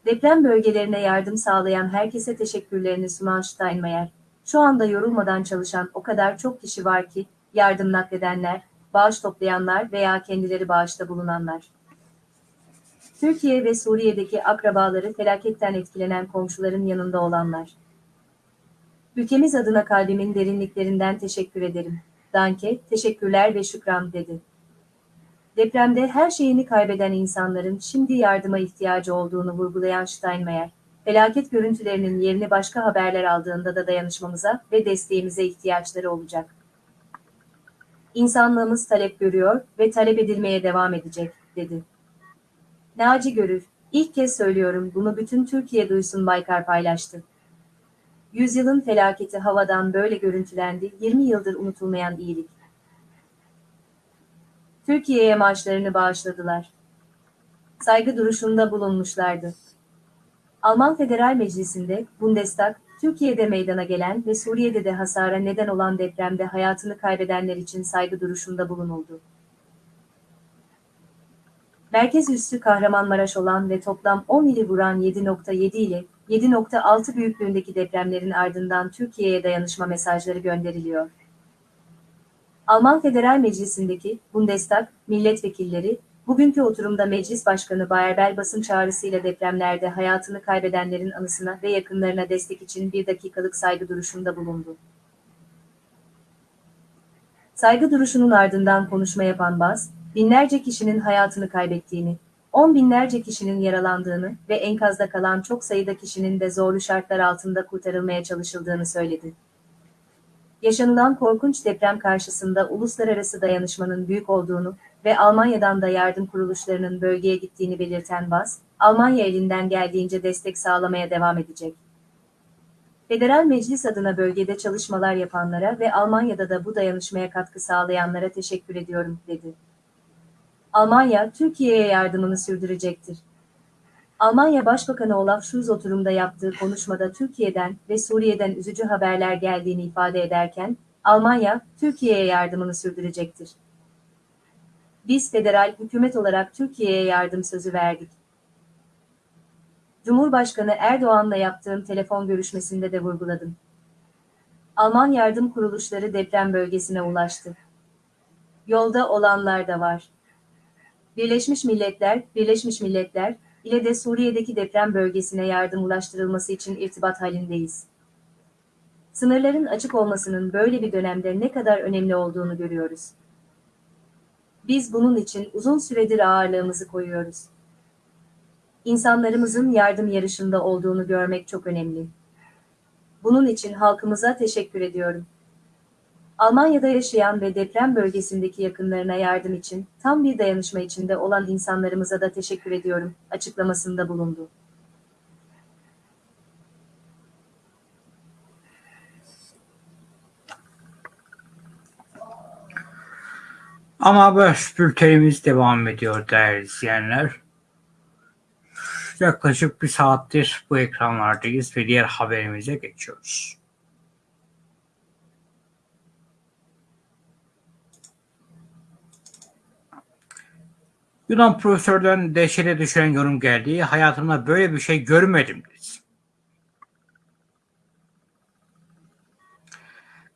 Deprem bölgelerine yardım sağlayan herkese teşekkürlerini sunan Steinmeier, şu anda yorulmadan çalışan o kadar çok kişi var ki, yardım nakledenler, bağış toplayanlar veya kendileri bağışta bulunanlar. Türkiye ve Suriye'deki akrabaları felaketten etkilenen komşuların yanında olanlar. Ülkemiz adına kalbimin derinliklerinden teşekkür ederim. Danke, teşekkürler ve şükran dedi. Depremde her şeyini kaybeden insanların şimdi yardıma ihtiyacı olduğunu vurgulayan Steinmeier, felaket görüntülerinin yerini başka haberler aldığında da dayanışmamıza ve desteğimize ihtiyaçları olacak. İnsanlığımız talep görüyor ve talep edilmeye devam edecek, dedi. Naci Görür, ilk kez söylüyorum bunu bütün Türkiye duysun Baykar paylaştı. Yüzyılın felaketi havadan böyle görüntülendi, 20 yıldır unutulmayan iyilik. Türkiye'ye maaşlarını bağışladılar. Saygı duruşunda bulunmuşlardı. Alman Federal Meclisi'nde Bundestag, Türkiye'de meydana gelen ve Suriye'de de hasara neden olan depremde hayatını kaybedenler için saygı duruşunda bulunuldu. Merkez üssü Kahramanmaraş olan ve toplam 10 ili vuran 7.7 ile 7.6 büyüklüğündeki depremlerin ardından Türkiye'ye dayanışma mesajları gönderiliyor. Alman Federal Meclisi'ndeki Bundestag milletvekilleri, bugünkü oturumda Meclis Başkanı Bayer basın çağrısıyla depremlerde hayatını kaybedenlerin anısına ve yakınlarına destek için bir dakikalık saygı duruşunda bulundu. Saygı duruşunun ardından konuşma yapan Bas, binlerce kişinin hayatını kaybettiğini, on binlerce kişinin yaralandığını ve enkazda kalan çok sayıda kişinin de zorlu şartlar altında kurtarılmaya çalışıldığını söyledi. Yaşanılan korkunç deprem karşısında uluslararası dayanışmanın büyük olduğunu ve Almanya'dan da yardım kuruluşlarının bölgeye gittiğini belirten Bas, Almanya elinden geldiğince destek sağlamaya devam edecek. Federal Meclis adına bölgede çalışmalar yapanlara ve Almanya'da da bu dayanışmaya katkı sağlayanlara teşekkür ediyorum, dedi. Almanya, Türkiye'ye yardımını sürdürecektir. Almanya Başbakanı Olaf Scholz oturumda yaptığı konuşmada Türkiye'den ve Suriye'den üzücü haberler geldiğini ifade ederken, Almanya, Türkiye'ye yardımını sürdürecektir. Biz federal hükümet olarak Türkiye'ye yardım sözü verdik. Cumhurbaşkanı Erdoğan'la yaptığım telefon görüşmesinde de vurguladım. Alman yardım kuruluşları deprem bölgesine ulaştı. Yolda olanlar da var. Birleşmiş Milletler, Birleşmiş Milletler ile de Suriye'deki deprem bölgesine yardım ulaştırılması için irtibat halindeyiz. Sınırların açık olmasının böyle bir dönemde ne kadar önemli olduğunu görüyoruz. Biz bunun için uzun süredir ağırlığımızı koyuyoruz. İnsanlarımızın yardım yarışında olduğunu görmek çok önemli. Bunun için halkımıza teşekkür ediyorum. Almanya'da yaşayan ve deprem bölgesindeki yakınlarına yardım için tam bir dayanışma içinde olan insanlarımıza da teşekkür ediyorum açıklamasında bulundu. Ama haber bültenimiz devam ediyor değerli izleyenler. Yaklaşık bir saattir bu ekranlardayız ve diğer haberimize geçiyoruz. Yunan profesörden dehşete düşen yorum geldi. Hayatımda böyle bir şey görmedim dedi.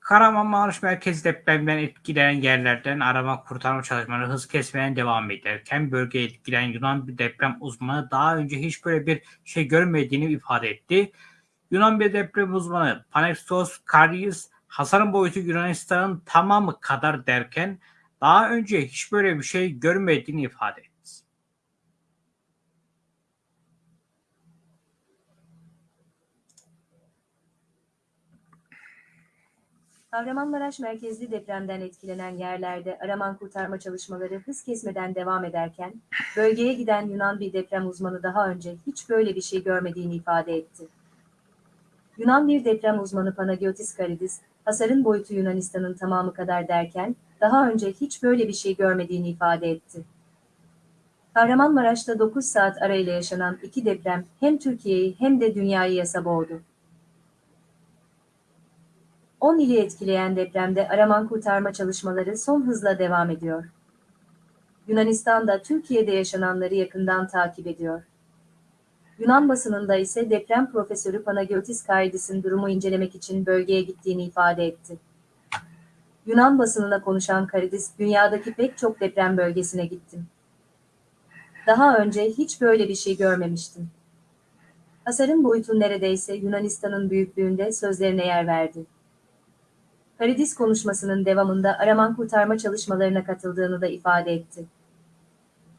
Kahramanmaraş merkezi depremden etkilenen yerlerden arama kurtarma çalışmaları hız kesmeden devam ederken bölgeye etkilenen Yunan bir deprem uzmanı daha önce hiç böyle bir şey görmediğini ifade etti. Yunan bir deprem uzmanı Panextos Karyis hasarın boyutu Yunanistan'ın tamamı kadar derken daha önce hiç böyle bir şey görmediğini ifade etti. Kahramanmaraş merkezli depremden etkilenen yerlerde arama kurtarma çalışmaları hız kesmeden devam ederken, bölgeye giden Yunan bir deprem uzmanı daha önce hiç böyle bir şey görmediğini ifade etti. Yunan bir deprem uzmanı Panagiotis Karidis, hasarın boyutu Yunanistan'ın tamamı kadar derken, daha önce hiç böyle bir şey görmediğini ifade etti. Kahramanmaraş'ta 9 saat arayla yaşanan iki deprem hem Türkiye'yi hem de dünyayı yasa boğdu. 10 ili etkileyen depremde arama kurtarma çalışmaları son hızla devam ediyor. Yunanistan da Türkiye'de yaşananları yakından takip ediyor. Yunan basınında ise deprem profesörü Panagiotis Karidis'in durumu incelemek için bölgeye gittiğini ifade etti. Yunan basınına konuşan Karidis, dünyadaki pek çok deprem bölgesine gittim. Daha önce hiç böyle bir şey görmemiştim. Hasarın boyutu neredeyse Yunanistan'ın büyüklüğünde sözlerine yer verdi. Karidis konuşmasının devamında araman kurtarma çalışmalarına katıldığını da ifade etti.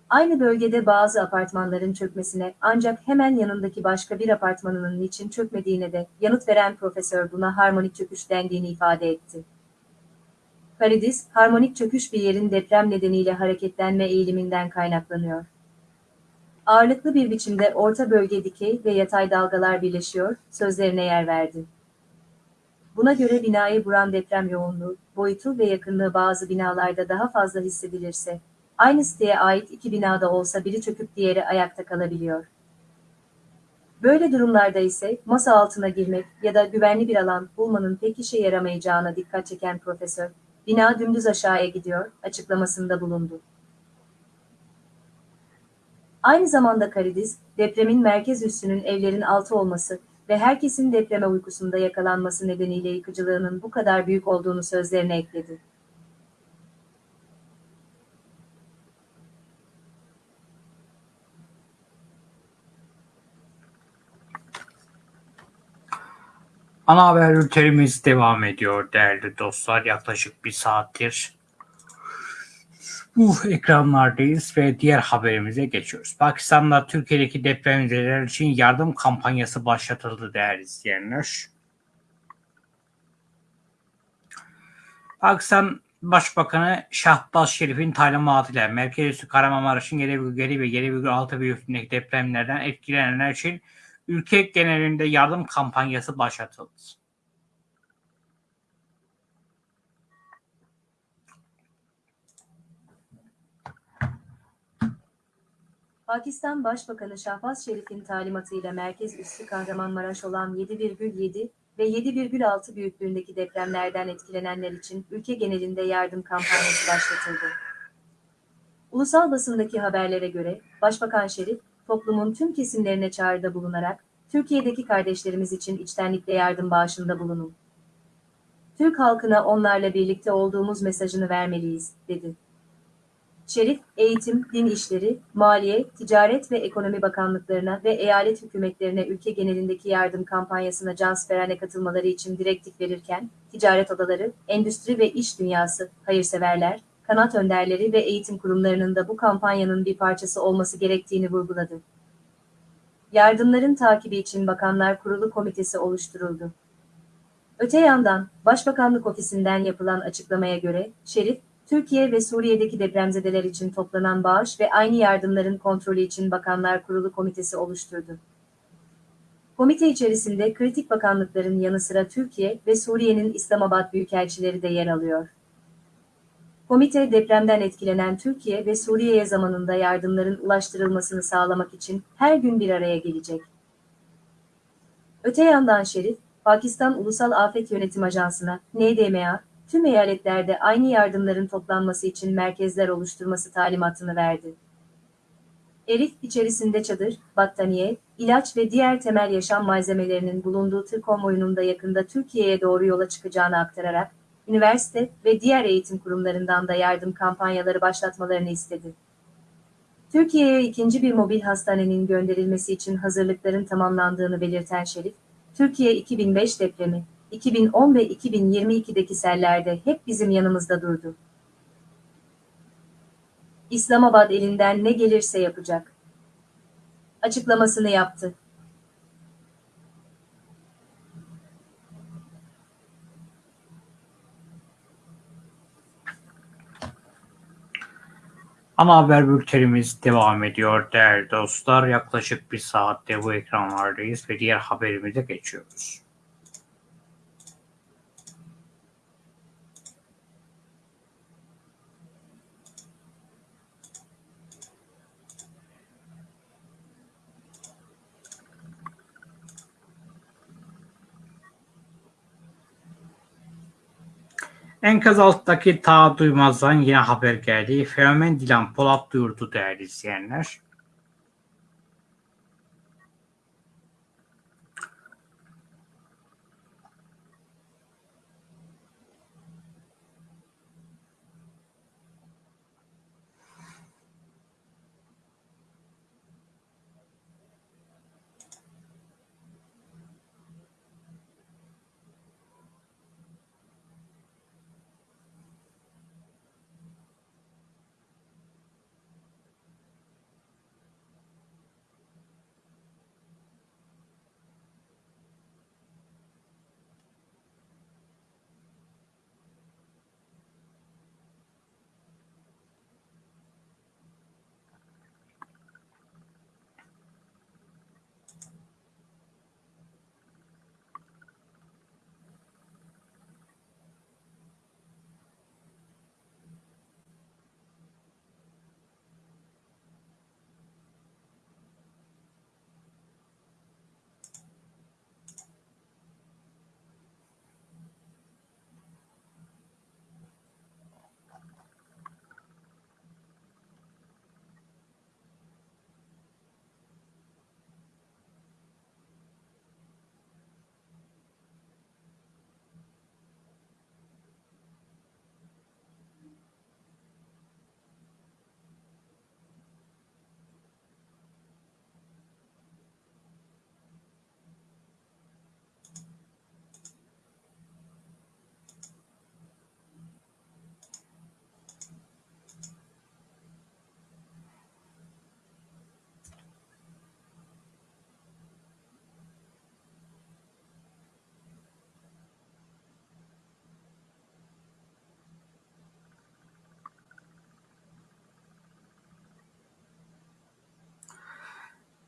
Aynı bölgede bazı apartmanların çökmesine ancak hemen yanındaki başka bir apartmanının niçin çökmediğine de yanıt veren profesör buna harmonik çöküş dendiğini ifade etti. Karidis, harmonik çöküş bir yerin deprem nedeniyle hareketlenme eğiliminden kaynaklanıyor. Ağırlıklı bir biçimde orta bölge dikey ve yatay dalgalar birleşiyor, sözlerine yer verdi. Buna göre binayı vuran deprem yoğunluğu, boyutu ve yakınlığı bazı binalarda daha fazla hissedilirse, aynı siteye ait iki binada olsa biri çöküp diğeri ayakta kalabiliyor. Böyle durumlarda ise masa altına girmek ya da güvenli bir alan bulmanın pek işe yaramayacağına dikkat çeken profesör, bina dümdüz aşağıya gidiyor açıklamasında bulundu. Aynı zamanda Karidis, depremin merkez üssünün evlerin altı olması ve herkesin depreme uykusunda yakalanması nedeniyle yıkıcılığının bu kadar büyük olduğunu sözlerine ekledi. Ana haber ülkelerimiz devam ediyor değerli dostlar. Yaklaşık bir saattir bu ekranlardayız ve diğer haberimize geçiyoruz. Pakistan'da Türkiye'deki depremzedeler için yardım kampanyası başlatıldı değerli izleyenler. Pakistan Başbakanı Şahbaz Şerif'in talimatıyla Merkez Üssü Kahramanmaraş'ın 7,7 ve 7,6 büyüklüğündeki depremlerden etkilenenler için ülke genelinde yardım kampanyası başlatıldı. Pakistan Başbakanı Şahbaz Şerif'in talimatıyla merkez üssü Kahramanmaraş olan 7,7 ve 7,6 büyüklüğündeki depremlerden etkilenenler için ülke genelinde yardım kampanyası başlatıldı. Ulusal basındaki haberlere göre Başbakan Şerif, toplumun tüm kesimlerine çağrıda bulunarak Türkiye'deki kardeşlerimiz için içtenlikle yardım bağışında bulunun. Türk halkına onlarla birlikte olduğumuz mesajını vermeliyiz, dedi. Şerif, eğitim, din işleri, maliye, ticaret ve ekonomi bakanlıklarına ve eyalet hükümetlerine ülke genelindeki yardım kampanyasına cansperane katılmaları için direktif verirken, ticaret odaları, endüstri ve iş dünyası, hayırseverler, kanat önderleri ve eğitim kurumlarının da bu kampanyanın bir parçası olması gerektiğini vurguladı. Yardımların takibi için Bakanlar Kurulu Komitesi oluşturuldu. Öte yandan, Başbakanlık Ofisi'nden yapılan açıklamaya göre, Şerif, Türkiye ve Suriye'deki depremzedeler için toplanan bağış ve aynı yardımların kontrolü için Bakanlar Kurulu Komitesi oluşturdu. Komite içerisinde kritik bakanlıkların yanı sıra Türkiye ve Suriye'nin İslamabad büyükelçileri de yer alıyor. Komite depremden etkilenen Türkiye ve Suriye'ye zamanında yardımların ulaştırılmasını sağlamak için her gün bir araya gelecek. Öte yandan Şerif, Pakistan Ulusal Afet Yönetim Ajansı'na, NDMA, tüm eyaletlerde aynı yardımların toplanması için merkezler oluşturması talimatını verdi. Erif içerisinde çadır, battaniye, ilaç ve diğer temel yaşam malzemelerinin bulunduğu tır konvoyunun da yakında Türkiye'ye doğru yola çıkacağını aktararak, üniversite ve diğer eğitim kurumlarından da yardım kampanyaları başlatmalarını istedi. Türkiye'ye ikinci bir mobil hastanenin gönderilmesi için hazırlıkların tamamlandığını belirten Şerif, Türkiye 2005 depremi, 2010 ve 2022'deki sellerde hep bizim yanımızda durdu. İslamabad elinden ne gelirse yapacak. Açıklamasını yaptı. Ana haber bültenimiz devam ediyor değerli dostlar. Yaklaşık bir saatte bu ekranlardayız ve diğer haberimize geçiyoruz. Enkaz alttaki ta duymazdan yine haber geldi. Fenomen Dilan Polat duyurdu değerli izleyenler.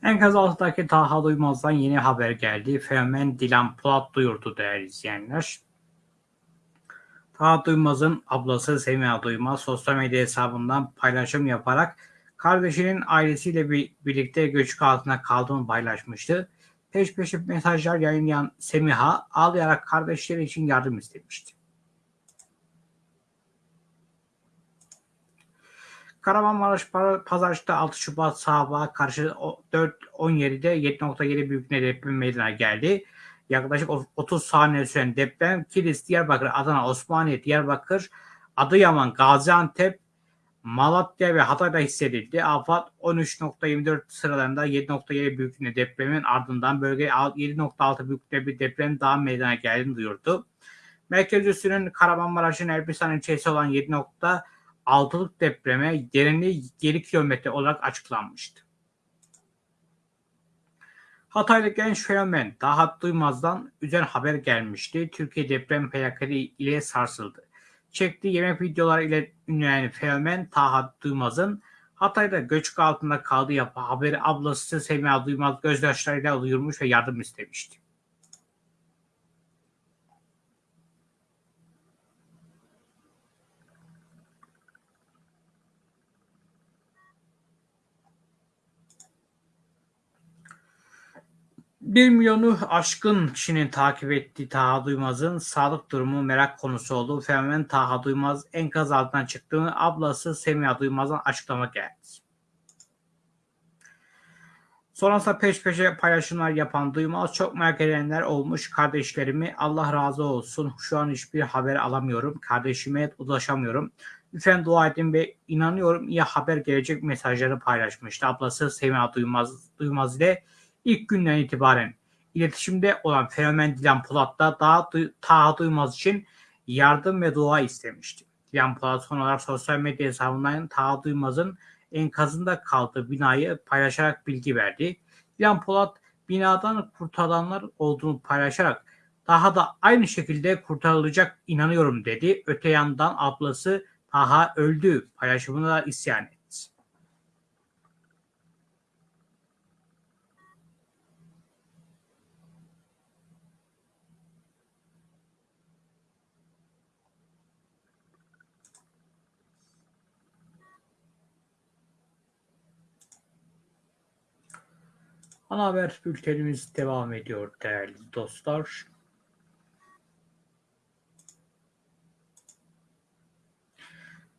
Enkaz altındaki Taha Duymaz'dan yeni haber geldi. Fenomen Dilan Polat duyurdu değerli izleyenler. Taha Duymaz'ın ablası Semiha Duymaz sosyal medya hesabından paylaşım yaparak kardeşinin ailesiyle bir, birlikte göçük altında kaldığını paylaşmıştı. Peş peşe mesajlar yayınlayan Semiha ağlayarak kardeşleri için yardım istemişti. Kahramanmaraş Pazarcık'ta 6 Şubat sabahı karşı 4.17'de 7.7 büyüklüğünde deprem meydana geldi. Yaklaşık 30 saniye süren deprem Kilis, Diyarbakır, Adana, Osmaniye, Diyarbakır, Adıyaman, Gaziantep, Malatya ve Hatay'da hissedildi. AFAD 13.24 sıralarında 7.7 büyüklüğünde depremin ardından bölgeye 7.6 büyüklüğünde bir deprem daha meydana geldiğini duyurdu. Merkez üssünün Kahramanmaraş'ın Elbistan ilçesi olan 7.6'lık depreme derinliği 7 kilometre olarak açıklanmıştı. Hatay'da genç fenomen Dahat Duymaz'dan üzen haber gelmişti. Türkiye deprem felaketi ile sarsıldı. Çektiği yemek videoları ile ünlenen fenomen Taha Duymaz'ın Hatay'da göçük altında kaldığı yapı haberi ablası Semiha Duymaz gözyaşlarıyla duyurmuş ve yardım istemişti. Bir milyonu aşkın kişinin takip ettiği Taha Duymaz'ın sağlık durumu merak konusu olduğu fenomen Taha Duymaz enkaz altından çıktığını ablası Semiha Duymaz'dan açıklama geldi. Sonrasında peş peşe paylaşımlar yapan Duymaz çok merak edenler olmuş. Kardeşlerimi Allah razı olsun. Şu an hiçbir haber alamıyorum. Kardeşime ulaşamıyorum. Lütfen dua edin ve inanıyorum iyi haber gelecek mesajları paylaşmıştı. Ablası Semiha Duymaz, Duymaz ile ilk günden itibaren iletişimde olan fenomen Dilan Polat da daha Taha Duymaz için yardım ve dua istemişti. Dilan Polat son sosyal medya hesabından Taha Duymaz'ın enkazında kaldığı binayı paylaşarak bilgi verdi. Dilan Polat binadan kurtarılanlar olduğunu paylaşarak daha da aynı şekilde kurtarılacak inanıyorum dedi. Öte yandan ablası Taha öldü paylaşımına isyan etti. Ana haber bültenimiz devam ediyor değerli dostlar.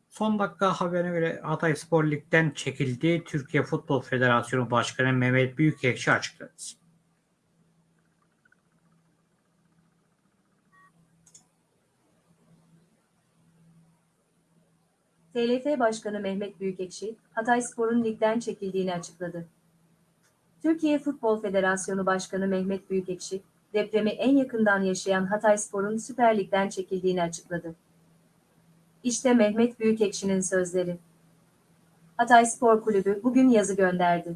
Son dakika haberine göre Hatay Spor Lig'den çekildi. Türkiye Futbol Federasyonu Başkanı Mehmet Büyükekşi açıkladı. TLF Başkanı Mehmet Büyükekşi, Hatay Spor'un ligden çekildiğini açıkladı. Türkiye Futbol Federasyonu Başkanı Mehmet Büyükekşi, depremi en yakından yaşayan Hatayspor'un Süper Lig'den çekildiğini açıkladı. İşte Mehmet Büyükekşi'nin sözleri. Hatay Spor Kulübü bugün yazı gönderdi.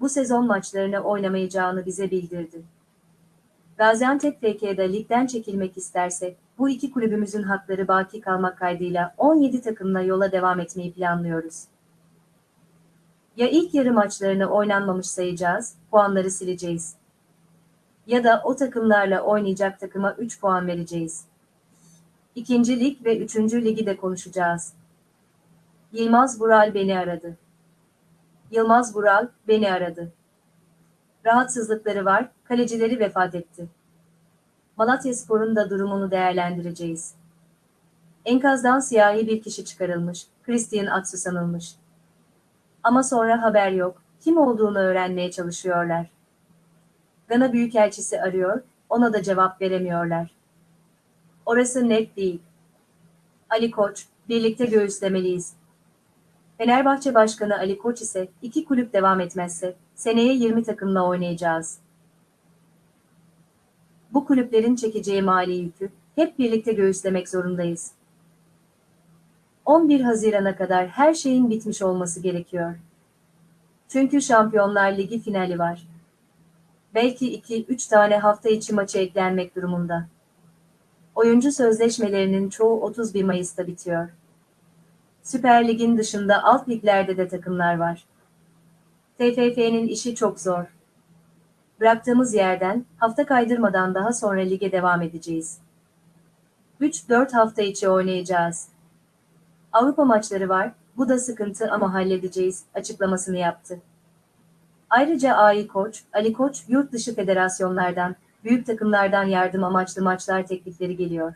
Bu sezon maçlarını oynamayacağını bize bildirdi. Gaziantep FK'da ligden çekilmek isterse, bu iki kulübümüzün hakları baki kalmak kaydıyla 17 takımla yola devam etmeyi planlıyoruz. Ya ilk yarı maçlarını oynanmamış sayacağız, puanları sileceğiz. Ya da o takımlarla oynayacak takıma 3 puan vereceğiz. İkinci lig ve üçüncü ligi de konuşacağız. Yılmaz Bural beni aradı. Yılmaz Bural beni aradı. Rahatsızlıkları var, kalecileri vefat etti. Malatya Spor'un da durumunu değerlendireceğiz. Enkazdan siyahi bir kişi çıkarılmış, Christian Atsu sanılmış. Ama sonra haber yok, kim olduğunu öğrenmeye çalışıyorlar. Gana Büyükelçisi arıyor, ona da cevap veremiyorlar. Orası net değil. Ali Koç, birlikte göğüslemeliyiz. Fenerbahçe Başkanı Ali Koç ise iki kulüp devam etmezse seneye 20 takımla oynayacağız. Bu kulüplerin çekeceği mali yükü hep birlikte göğüslemek zorundayız. 11 Haziran'a kadar her şeyin bitmiş olması gerekiyor. Çünkü Şampiyonlar Ligi finali var. Belki 2-3 tane hafta içi maçı eklenmek durumunda. Oyuncu sözleşmelerinin çoğu 31 Mayıs'ta bitiyor. Süper Lig'in dışında alt liglerde de takımlar var. TFF'nin işi çok zor. Bıraktığımız yerden hafta kaydırmadan daha sonra lige devam edeceğiz. 3-4 hafta içi oynayacağız. Avrupa maçları var, bu da sıkıntı ama halledeceğiz, açıklamasını yaptı. Ayrıca AI Koç, Ali Koç, yurt dışı federasyonlardan, büyük takımlardan yardım amaçlı maçlar teklifleri geliyor.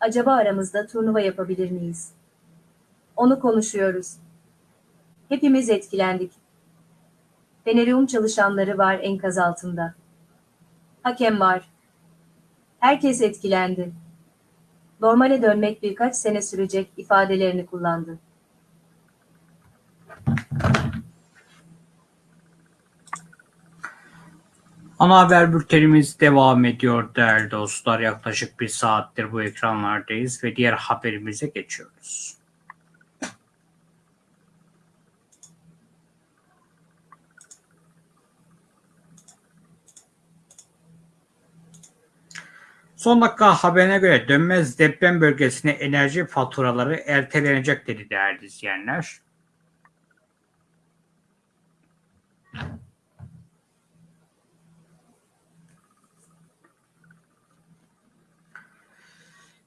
Acaba aramızda turnuva yapabilir miyiz? Onu konuşuyoruz. Hepimiz etkilendik. Fenerum çalışanları var enkaz altında. Hakem var. Herkes etkilendi. Normale dönmek birkaç sene sürecek ifadelerini kullandı. Ana haber bültenimiz devam ediyor değerli dostlar. Yaklaşık bir saattir bu ekranlardayız ve diğer haberimize geçiyoruz. Son dakika haberine göre dönmez deprem bölgesine enerji faturaları ertelenecek dedi değerli izleyenler.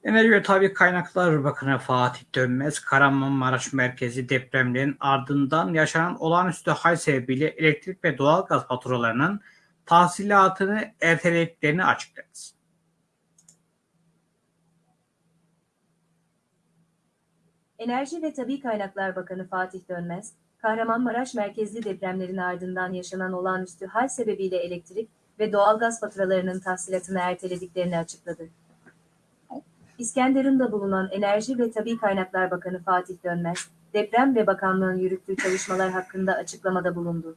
Enerji ve Tabi Kaynaklar Bakanı Fatih Dönmez, Kahramanmaraş merkezi depremlerin ardından yaşanan olağanüstü hal sebebiyle elektrik ve doğalgaz faturalarının tahsilatını ertelediklerini açıkladı. Enerji ve Tabi Kaynaklar Bakanı Fatih Dönmez, Kahramanmaraş merkezli depremlerin ardından yaşanan olağanüstü hal sebebiyle elektrik ve doğalgaz faturalarının tahsilatını ertelediklerini açıkladı. İskenderun'da bulunan Enerji ve Tabi Kaynaklar Bakanı Fatih Dönmez, deprem ve bakanlığın yürüttüğü çalışmalar hakkında açıklamada bulundu.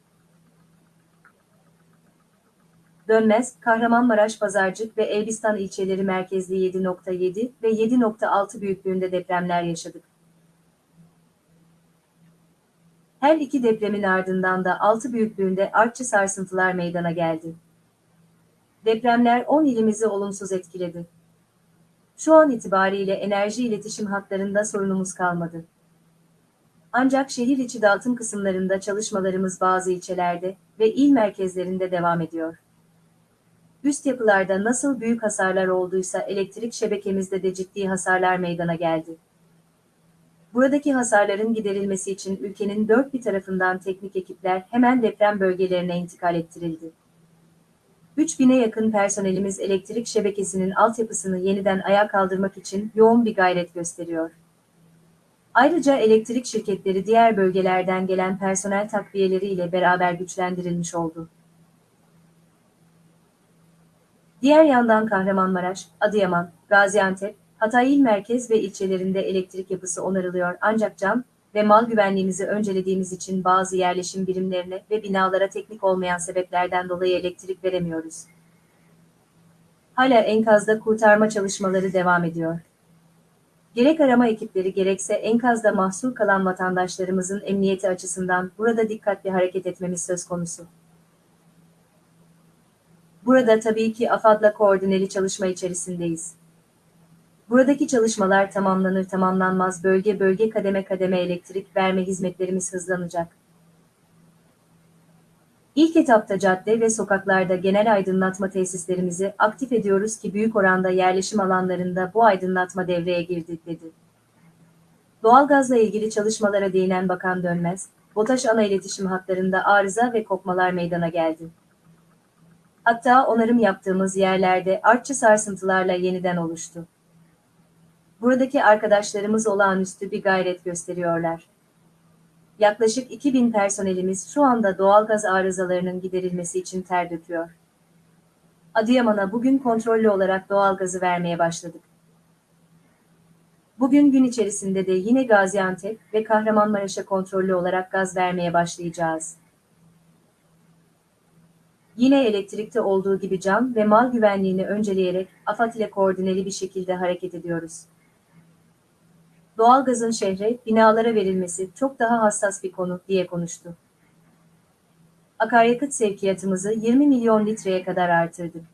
Dönmez, Kahramanmaraş Pazarcık ve Elbistan ilçeleri merkezli 7.7 ve 7.6 büyüklüğünde depremler yaşadık. Her iki depremin ardından da 6 büyüklüğünde artçı sarsıntılar meydana geldi. Depremler 10 ilimizi olumsuz etkiledi. Şu an itibariyle enerji iletişim hatlarında sorunumuz kalmadı. Ancak şehir içi dağıtım kısımlarında çalışmalarımız bazı ilçelerde ve il merkezlerinde devam ediyor. Üst yapılarda nasıl büyük hasarlar olduysa elektrik şebekemizde de ciddi hasarlar meydana geldi. Buradaki hasarların giderilmesi için ülkenin dört bir tarafından teknik ekipler hemen deprem bölgelerine intikal ettirildi. 3000'e yakın personelimiz elektrik şebekesinin altyapısını yeniden ayağa kaldırmak için yoğun bir gayret gösteriyor. Ayrıca elektrik şirketleri diğer bölgelerden gelen personel takviyeleri ile beraber güçlendirilmiş oldu. Diğer yandan Kahramanmaraş, Adıyaman, Gaziantep, Hatay il merkez ve ilçelerinde elektrik yapısı onarılıyor ancak can ve mal güvenliğimizi öncelediğimiz için bazı yerleşim birimlerine ve binalara teknik olmayan sebeplerden dolayı elektrik veremiyoruz. Hala enkazda kurtarma çalışmaları devam ediyor. Gerek arama ekipleri gerekse enkazda mahsur kalan vatandaşlarımızın emniyeti açısından burada dikkatli hareket etmemiz söz konusu. Burada tabii ki AFAD'la koordineli çalışma içerisindeyiz. Buradaki çalışmalar tamamlanır tamamlanmaz bölge bölge kademe kademe elektrik verme hizmetlerimiz hızlanacak. İlk etapta cadde ve sokaklarda genel aydınlatma tesislerimizi aktif ediyoruz ki büyük oranda yerleşim alanlarında bu aydınlatma devreye girdi dedi. Doğalgazla ilgili çalışmalara değinen Bakan Dönmez, BOTAŞ ana iletişim hatlarında arıza ve kopmalar meydana geldi. Hatta onarım yaptığımız yerlerde artçı sarsıntılarla yeniden oluştu. Buradaki arkadaşlarımız olağanüstü bir gayret gösteriyorlar. Yaklaşık 2000 personelimiz şu anda doğalgaz arızalarının giderilmesi için ter döküyor. Adıyaman'a bugün kontrollü olarak doğalgazı vermeye başladık. Bugün gün içerisinde de yine Gaziantep ve Kahramanmaraş'a kontrollü olarak gaz vermeye başlayacağız. Yine elektrikte olduğu gibi can ve mal güvenliğini önceleyerek AFAD ile koordineli bir şekilde hareket ediyoruz. Doğalgazın şehre, binalara verilmesi çok daha hassas bir konu diye konuştu. Akaryakıt sevkiyatımızı 20 milyon litreye kadar artırdık.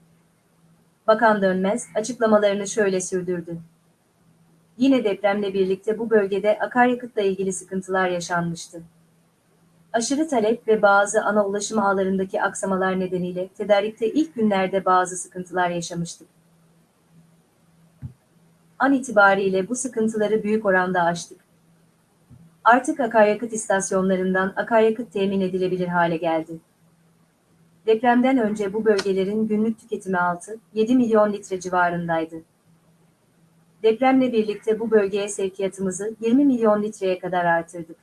Bakan Dönmez açıklamalarını şöyle sürdürdü. Yine depremle birlikte bu bölgede akaryakıtla ilgili sıkıntılar yaşanmıştı. Aşırı talep ve bazı ana ulaşım ağlarındaki aksamalar nedeniyle tedarikte ilk günlerde bazı sıkıntılar yaşamıştık. An itibariyle bu sıkıntıları büyük oranda aştık. Artık akaryakıt istasyonlarından akaryakıt temin edilebilir hale geldi. Depremden önce bu bölgelerin günlük tüketimi 6-7 milyon litre civarındaydı. Depremle birlikte bu bölgeye sevkiyatımızı 20 milyon litreye kadar artırdık.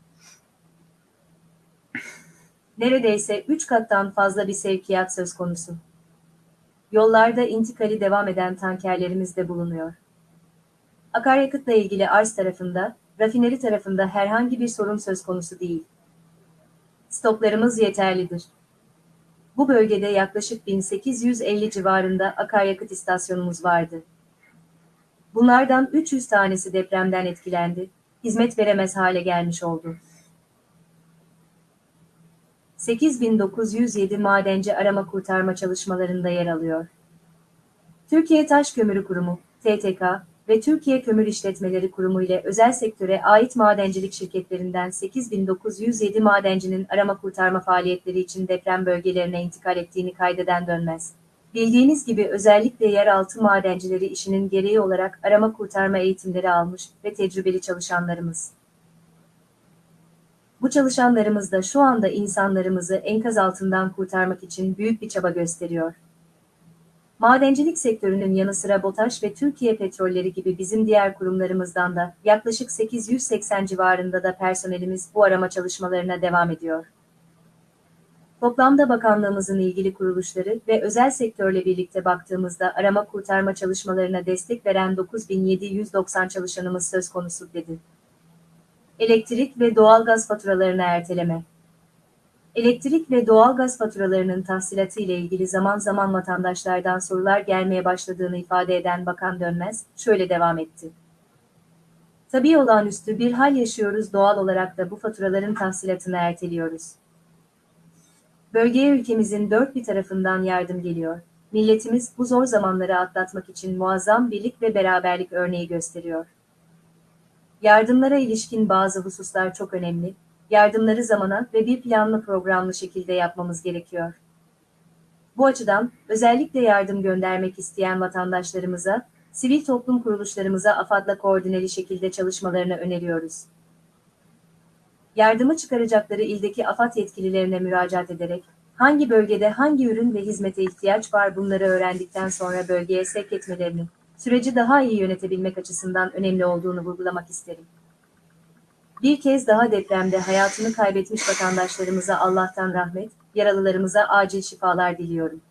Neredeyse 3 kattan fazla bir sevkiyat söz konusu. Yollarda intikali devam eden tankerlerimiz de bulunuyor. Akaryakıtla ilgili arz tarafında, rafineri tarafında herhangi bir sorun söz konusu değil. Stoklarımız yeterlidir. Bu bölgede yaklaşık 1850 civarında akaryakıt istasyonumuz vardı. Bunlardan 300 tanesi depremden etkilendi, hizmet veremez hale gelmiş oldu. 8907 madenci arama kurtarma çalışmalarında yer alıyor. Türkiye Taş Kömürü Kurumu, TTK ve Türkiye Kömür İşletmeleri Kurumu ile özel sektöre ait madencilik şirketlerinden 8907 madencinin arama kurtarma faaliyetleri için deprem bölgelerine intikal ettiğini kaydeden dönmez. Bildiğiniz gibi özellikle yeraltı madencileri işinin gereği olarak arama kurtarma eğitimleri almış ve tecrübeli çalışanlarımız. Bu çalışanlarımız da şu anda insanlarımızı enkaz altından kurtarmak için büyük bir çaba gösteriyor. Madencilik sektörünün yanı sıra BOTAŞ ve Türkiye Petrolleri gibi bizim diğer kurumlarımızdan da yaklaşık 880 civarında da personelimiz bu arama çalışmalarına devam ediyor. Toplamda bakanlığımızın ilgili kuruluşları ve özel sektörle birlikte baktığımızda arama kurtarma çalışmalarına destek veren 9790 çalışanımız söz konusu dedi. Elektrik ve doğalgaz faturalarına erteleme. Elektrik ve doğalgaz faturalarının tahsilatı ile ilgili zaman zaman vatandaşlardan sorular gelmeye başladığını ifade eden Bakan Dönmez şöyle devam etti. Tabii olağanüstü bir hal yaşıyoruz doğal olarak da bu faturaların tahsilatını erteliyoruz. Bölgeye ülkemizin dört bir tarafından yardım geliyor. Milletimiz bu zor zamanları atlatmak için muazzam birlik ve beraberlik örneği gösteriyor. Yardımlara ilişkin bazı hususlar çok önemli. Yardımları zamana ve bir planlı programlı şekilde yapmamız gerekiyor. Bu açıdan özellikle yardım göndermek isteyen vatandaşlarımıza, sivil toplum kuruluşlarımıza AFAD'la koordineli şekilde çalışmalarını öneriyoruz. Yardımı çıkaracakları ildeki AFAD yetkililerine müracaat ederek, hangi bölgede hangi ürün ve hizmete ihtiyaç var bunları öğrendikten sonra bölgeye sevk etmelerini, süreci daha iyi yönetebilmek açısından önemli olduğunu vurgulamak isterim. Bir kez daha depremde hayatını kaybetmiş vatandaşlarımıza Allah'tan rahmet, yaralılarımıza acil şifalar diliyorum.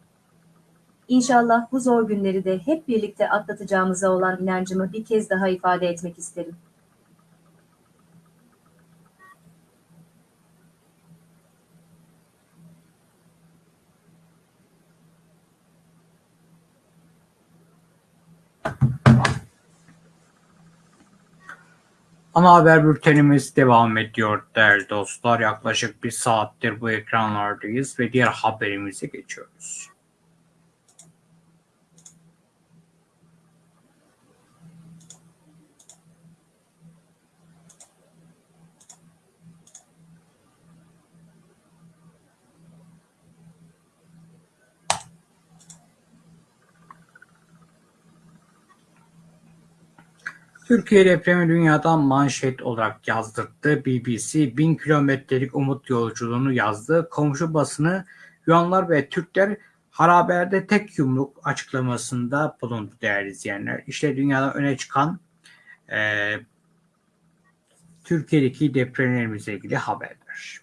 İnşallah bu zor günleri de hep birlikte atlatacağımıza olan inancımı bir kez daha ifade etmek isterim. Ana haber bültenimiz devam ediyor değerli dostlar. Yaklaşık bir saattir bu ekranlardayız ve diğer haberimize geçiyoruz. Türkiye depremi dünyadan manşet olarak yazdırdı. BBC bin kilometrelik umut yolculuğunu yazdı. Komşu basını Yunanlar ve Türkler haraberde tek yumruk açıklamasında bulundu değerli izleyenler. İşte dünyadan öne çıkan e, Türkiye'deki depremlerimizle ilgili haberler.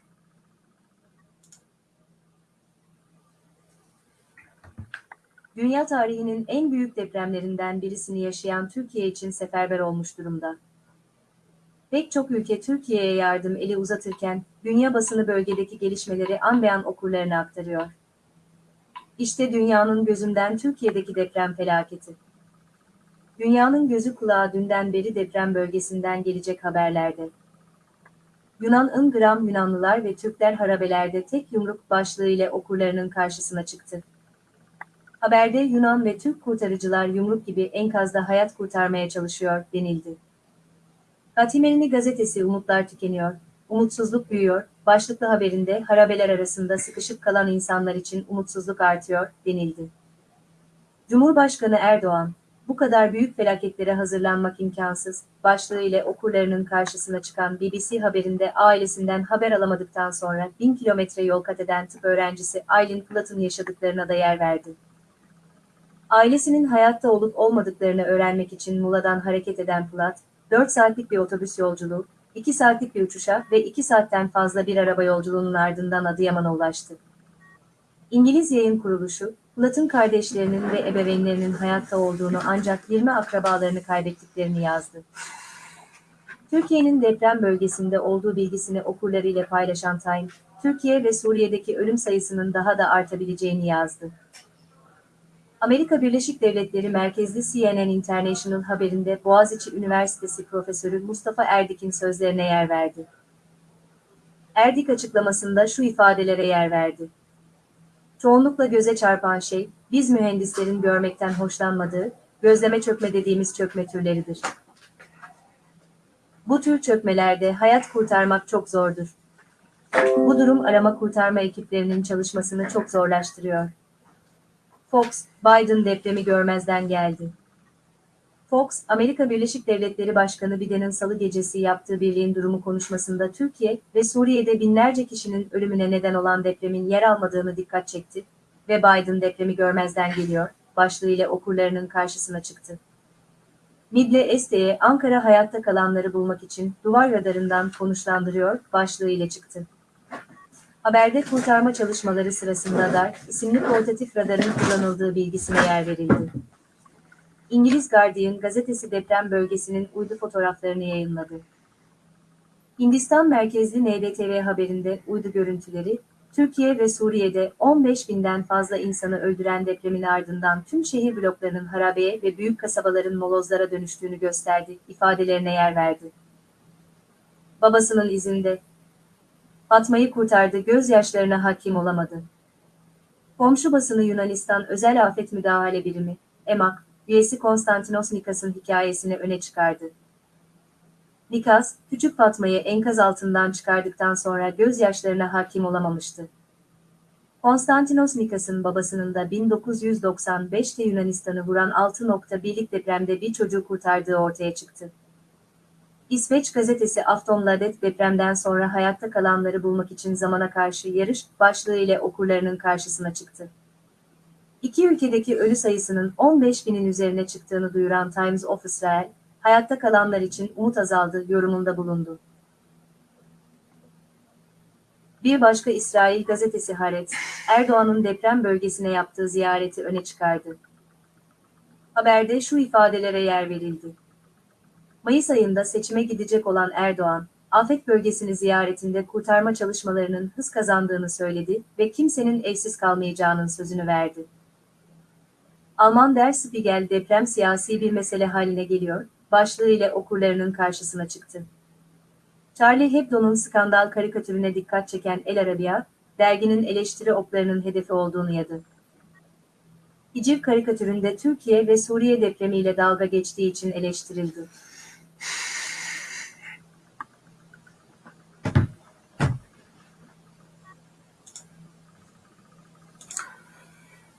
Dünya tarihinin en büyük depremlerinden birisini yaşayan Türkiye için seferber olmuş durumda. Pek çok ülke Türkiye'ye yardım eli uzatırken, dünya basını bölgedeki gelişmeleri an be an okurlarına aktarıyor. İşte dünyanın gözünden Türkiye'deki deprem felaketi. Dünyanın gözü kulağı dünden beri deprem bölgesinden gelecek haberlerde. Yunan Ingram Yunanlılar ve Türkler harabelerde tek yumruk başlığı ile okurlarının karşısına çıktı. Haberde Yunan ve Türk kurtarıcılar yumruk gibi enkazda hayat kurtarmaya çalışıyor denildi. Hatimelini gazetesi umutlar tükeniyor, umutsuzluk büyüyor, başlıklı haberinde harabeler arasında sıkışıp kalan insanlar için umutsuzluk artıyor denildi. Cumhurbaşkanı Erdoğan, bu kadar büyük felaketlere hazırlanmak imkansız, başlığı ile okurlarının karşısına çıkan BBC haberinde ailesinden haber alamadıktan sonra bin kilometre yol kat eden tıp öğrencisi Aileen Platt'ın yaşadıklarına da yer verdi. Ailesinin hayatta olup olmadıklarını öğrenmek için Mula'dan hareket eden Platt, 4 saatlik bir otobüs yolculuğu, 2 saatlik bir uçuşa ve 2 saatten fazla bir araba yolculuğunun ardından Adıyaman'a ulaştı. İngiliz yayın kuruluşu, Platt'ın kardeşlerinin ve ebeveynlerinin hayatta olduğunu ancak 20 akrabalarını kaybettiklerini yazdı. Türkiye'nin deprem bölgesinde olduğu bilgisini okurlarıyla paylaşan Time, Türkiye ve Suriye'deki ölüm sayısının daha da artabileceğini yazdı. Amerika Birleşik Devletleri merkezli CNN International haberinde Boğaziçi Üniversitesi Profesörü Mustafa Erdik'in sözlerine yer verdi. Erdik açıklamasında şu ifadelere yer verdi. Çoğunlukla göze çarpan şey, biz mühendislerin görmekten hoşlanmadığı, gözleme çökme dediğimiz çökme türleridir. Bu tür çökmelerde hayat kurtarmak çok zordur. Bu durum arama kurtarma ekiplerinin çalışmasını çok zorlaştırıyor. Fox, Biden depremi görmezden geldi. Fox, Amerika Birleşik Devletleri Başkanı Biden'in salı gecesi yaptığı birliğin durumu konuşmasında Türkiye ve Suriye'de binlerce kişinin ölümüne neden olan depremin yer almadığını dikkat çekti ve Biden depremi görmezden geliyor, başlığıyla okurlarının karşısına çıktı. Midle Este'ye Ankara hayatta kalanları bulmak için duvar radarından konuşlandırıyor, başlığıyla çıktı. Haberde kurtarma çalışmaları sırasında DAR isimli portatif radarın kullanıldığı bilgisine yer verildi. İngiliz Guardian gazetesi deprem bölgesinin uydu fotoğraflarını yayınladı. Hindistan merkezli NDTV haberinde uydu görüntüleri, Türkiye ve Suriye'de 15 binden fazla insanı öldüren depremin ardından tüm şehir bloklarının harabeye ve büyük kasabaların molozlara dönüştüğünü gösterdi, ifadelerine yer verdi. Babasının izinde, Fatma'yı kurtardı, gözyaşlarına hakim olamadı. Komşu basını Yunanistan Özel Afet Müdahale Birimi, EMAK, üyesi Konstantinos Nikas'ın hikayesini öne çıkardı. Nikas, küçük Fatma'yı enkaz altından çıkardıktan sonra gözyaşlarına hakim olamamıştı. Konstantinos Nikas'ın babasının da 1995'te Yunanistan'ı vuran 6.1'lik depremde bir çocuğu kurtardığı ortaya çıktı. İsveç gazetesi Aftonbladet depremden sonra hayatta kalanları bulmak için zamana karşı yarış başlığı ile okurlarının karşısına çıktı. İki ülkedeki ölü sayısının 15 binin üzerine çıktığını duyuran Times of Israel, hayatta kalanlar için umut azaldı yorumunda bulundu. Bir başka İsrail gazetesi Haaretz, Erdoğan'ın deprem bölgesine yaptığı ziyareti öne çıkardı. Haberde şu ifadelere yer verildi. Mayıs ayında seçime gidecek olan Erdoğan, afet bölgesini ziyaretinde kurtarma çalışmalarının hız kazandığını söyledi ve kimsenin evsiz kalmayacağının sözünü verdi. Alman Der Spiegel deprem siyasi bir mesele haline geliyor, başlığı ile okurlarının karşısına çıktı. Charlie Hebdo'nun skandal karikatürüne dikkat çeken El Arabia, derginin eleştiri oklarının hedefi olduğunu yadı. Hiciv karikatüründe Türkiye ve Suriye depremiyle dalga geçtiği için eleştirildi.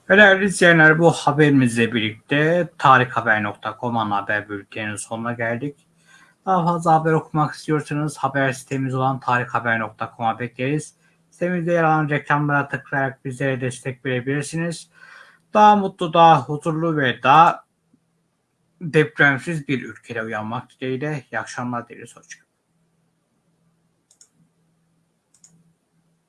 Değerli izleyenler bu haberimizle birlikte tarikhaber.com ana haber bülteninin sonuna geldik. Daha fazla haber okumak istiyorsanız haber sitemiz olan tarikhaber.com'a bekleriz. Sitemizde yer alan reklamlara tıklayarak bizlere destek verebilirsiniz. Daha mutlu, daha huzurlu ve daha depremsiz bir ülkede uyanmak dileğiyle. İyi akşamlar dileriz. Hoşçakalın.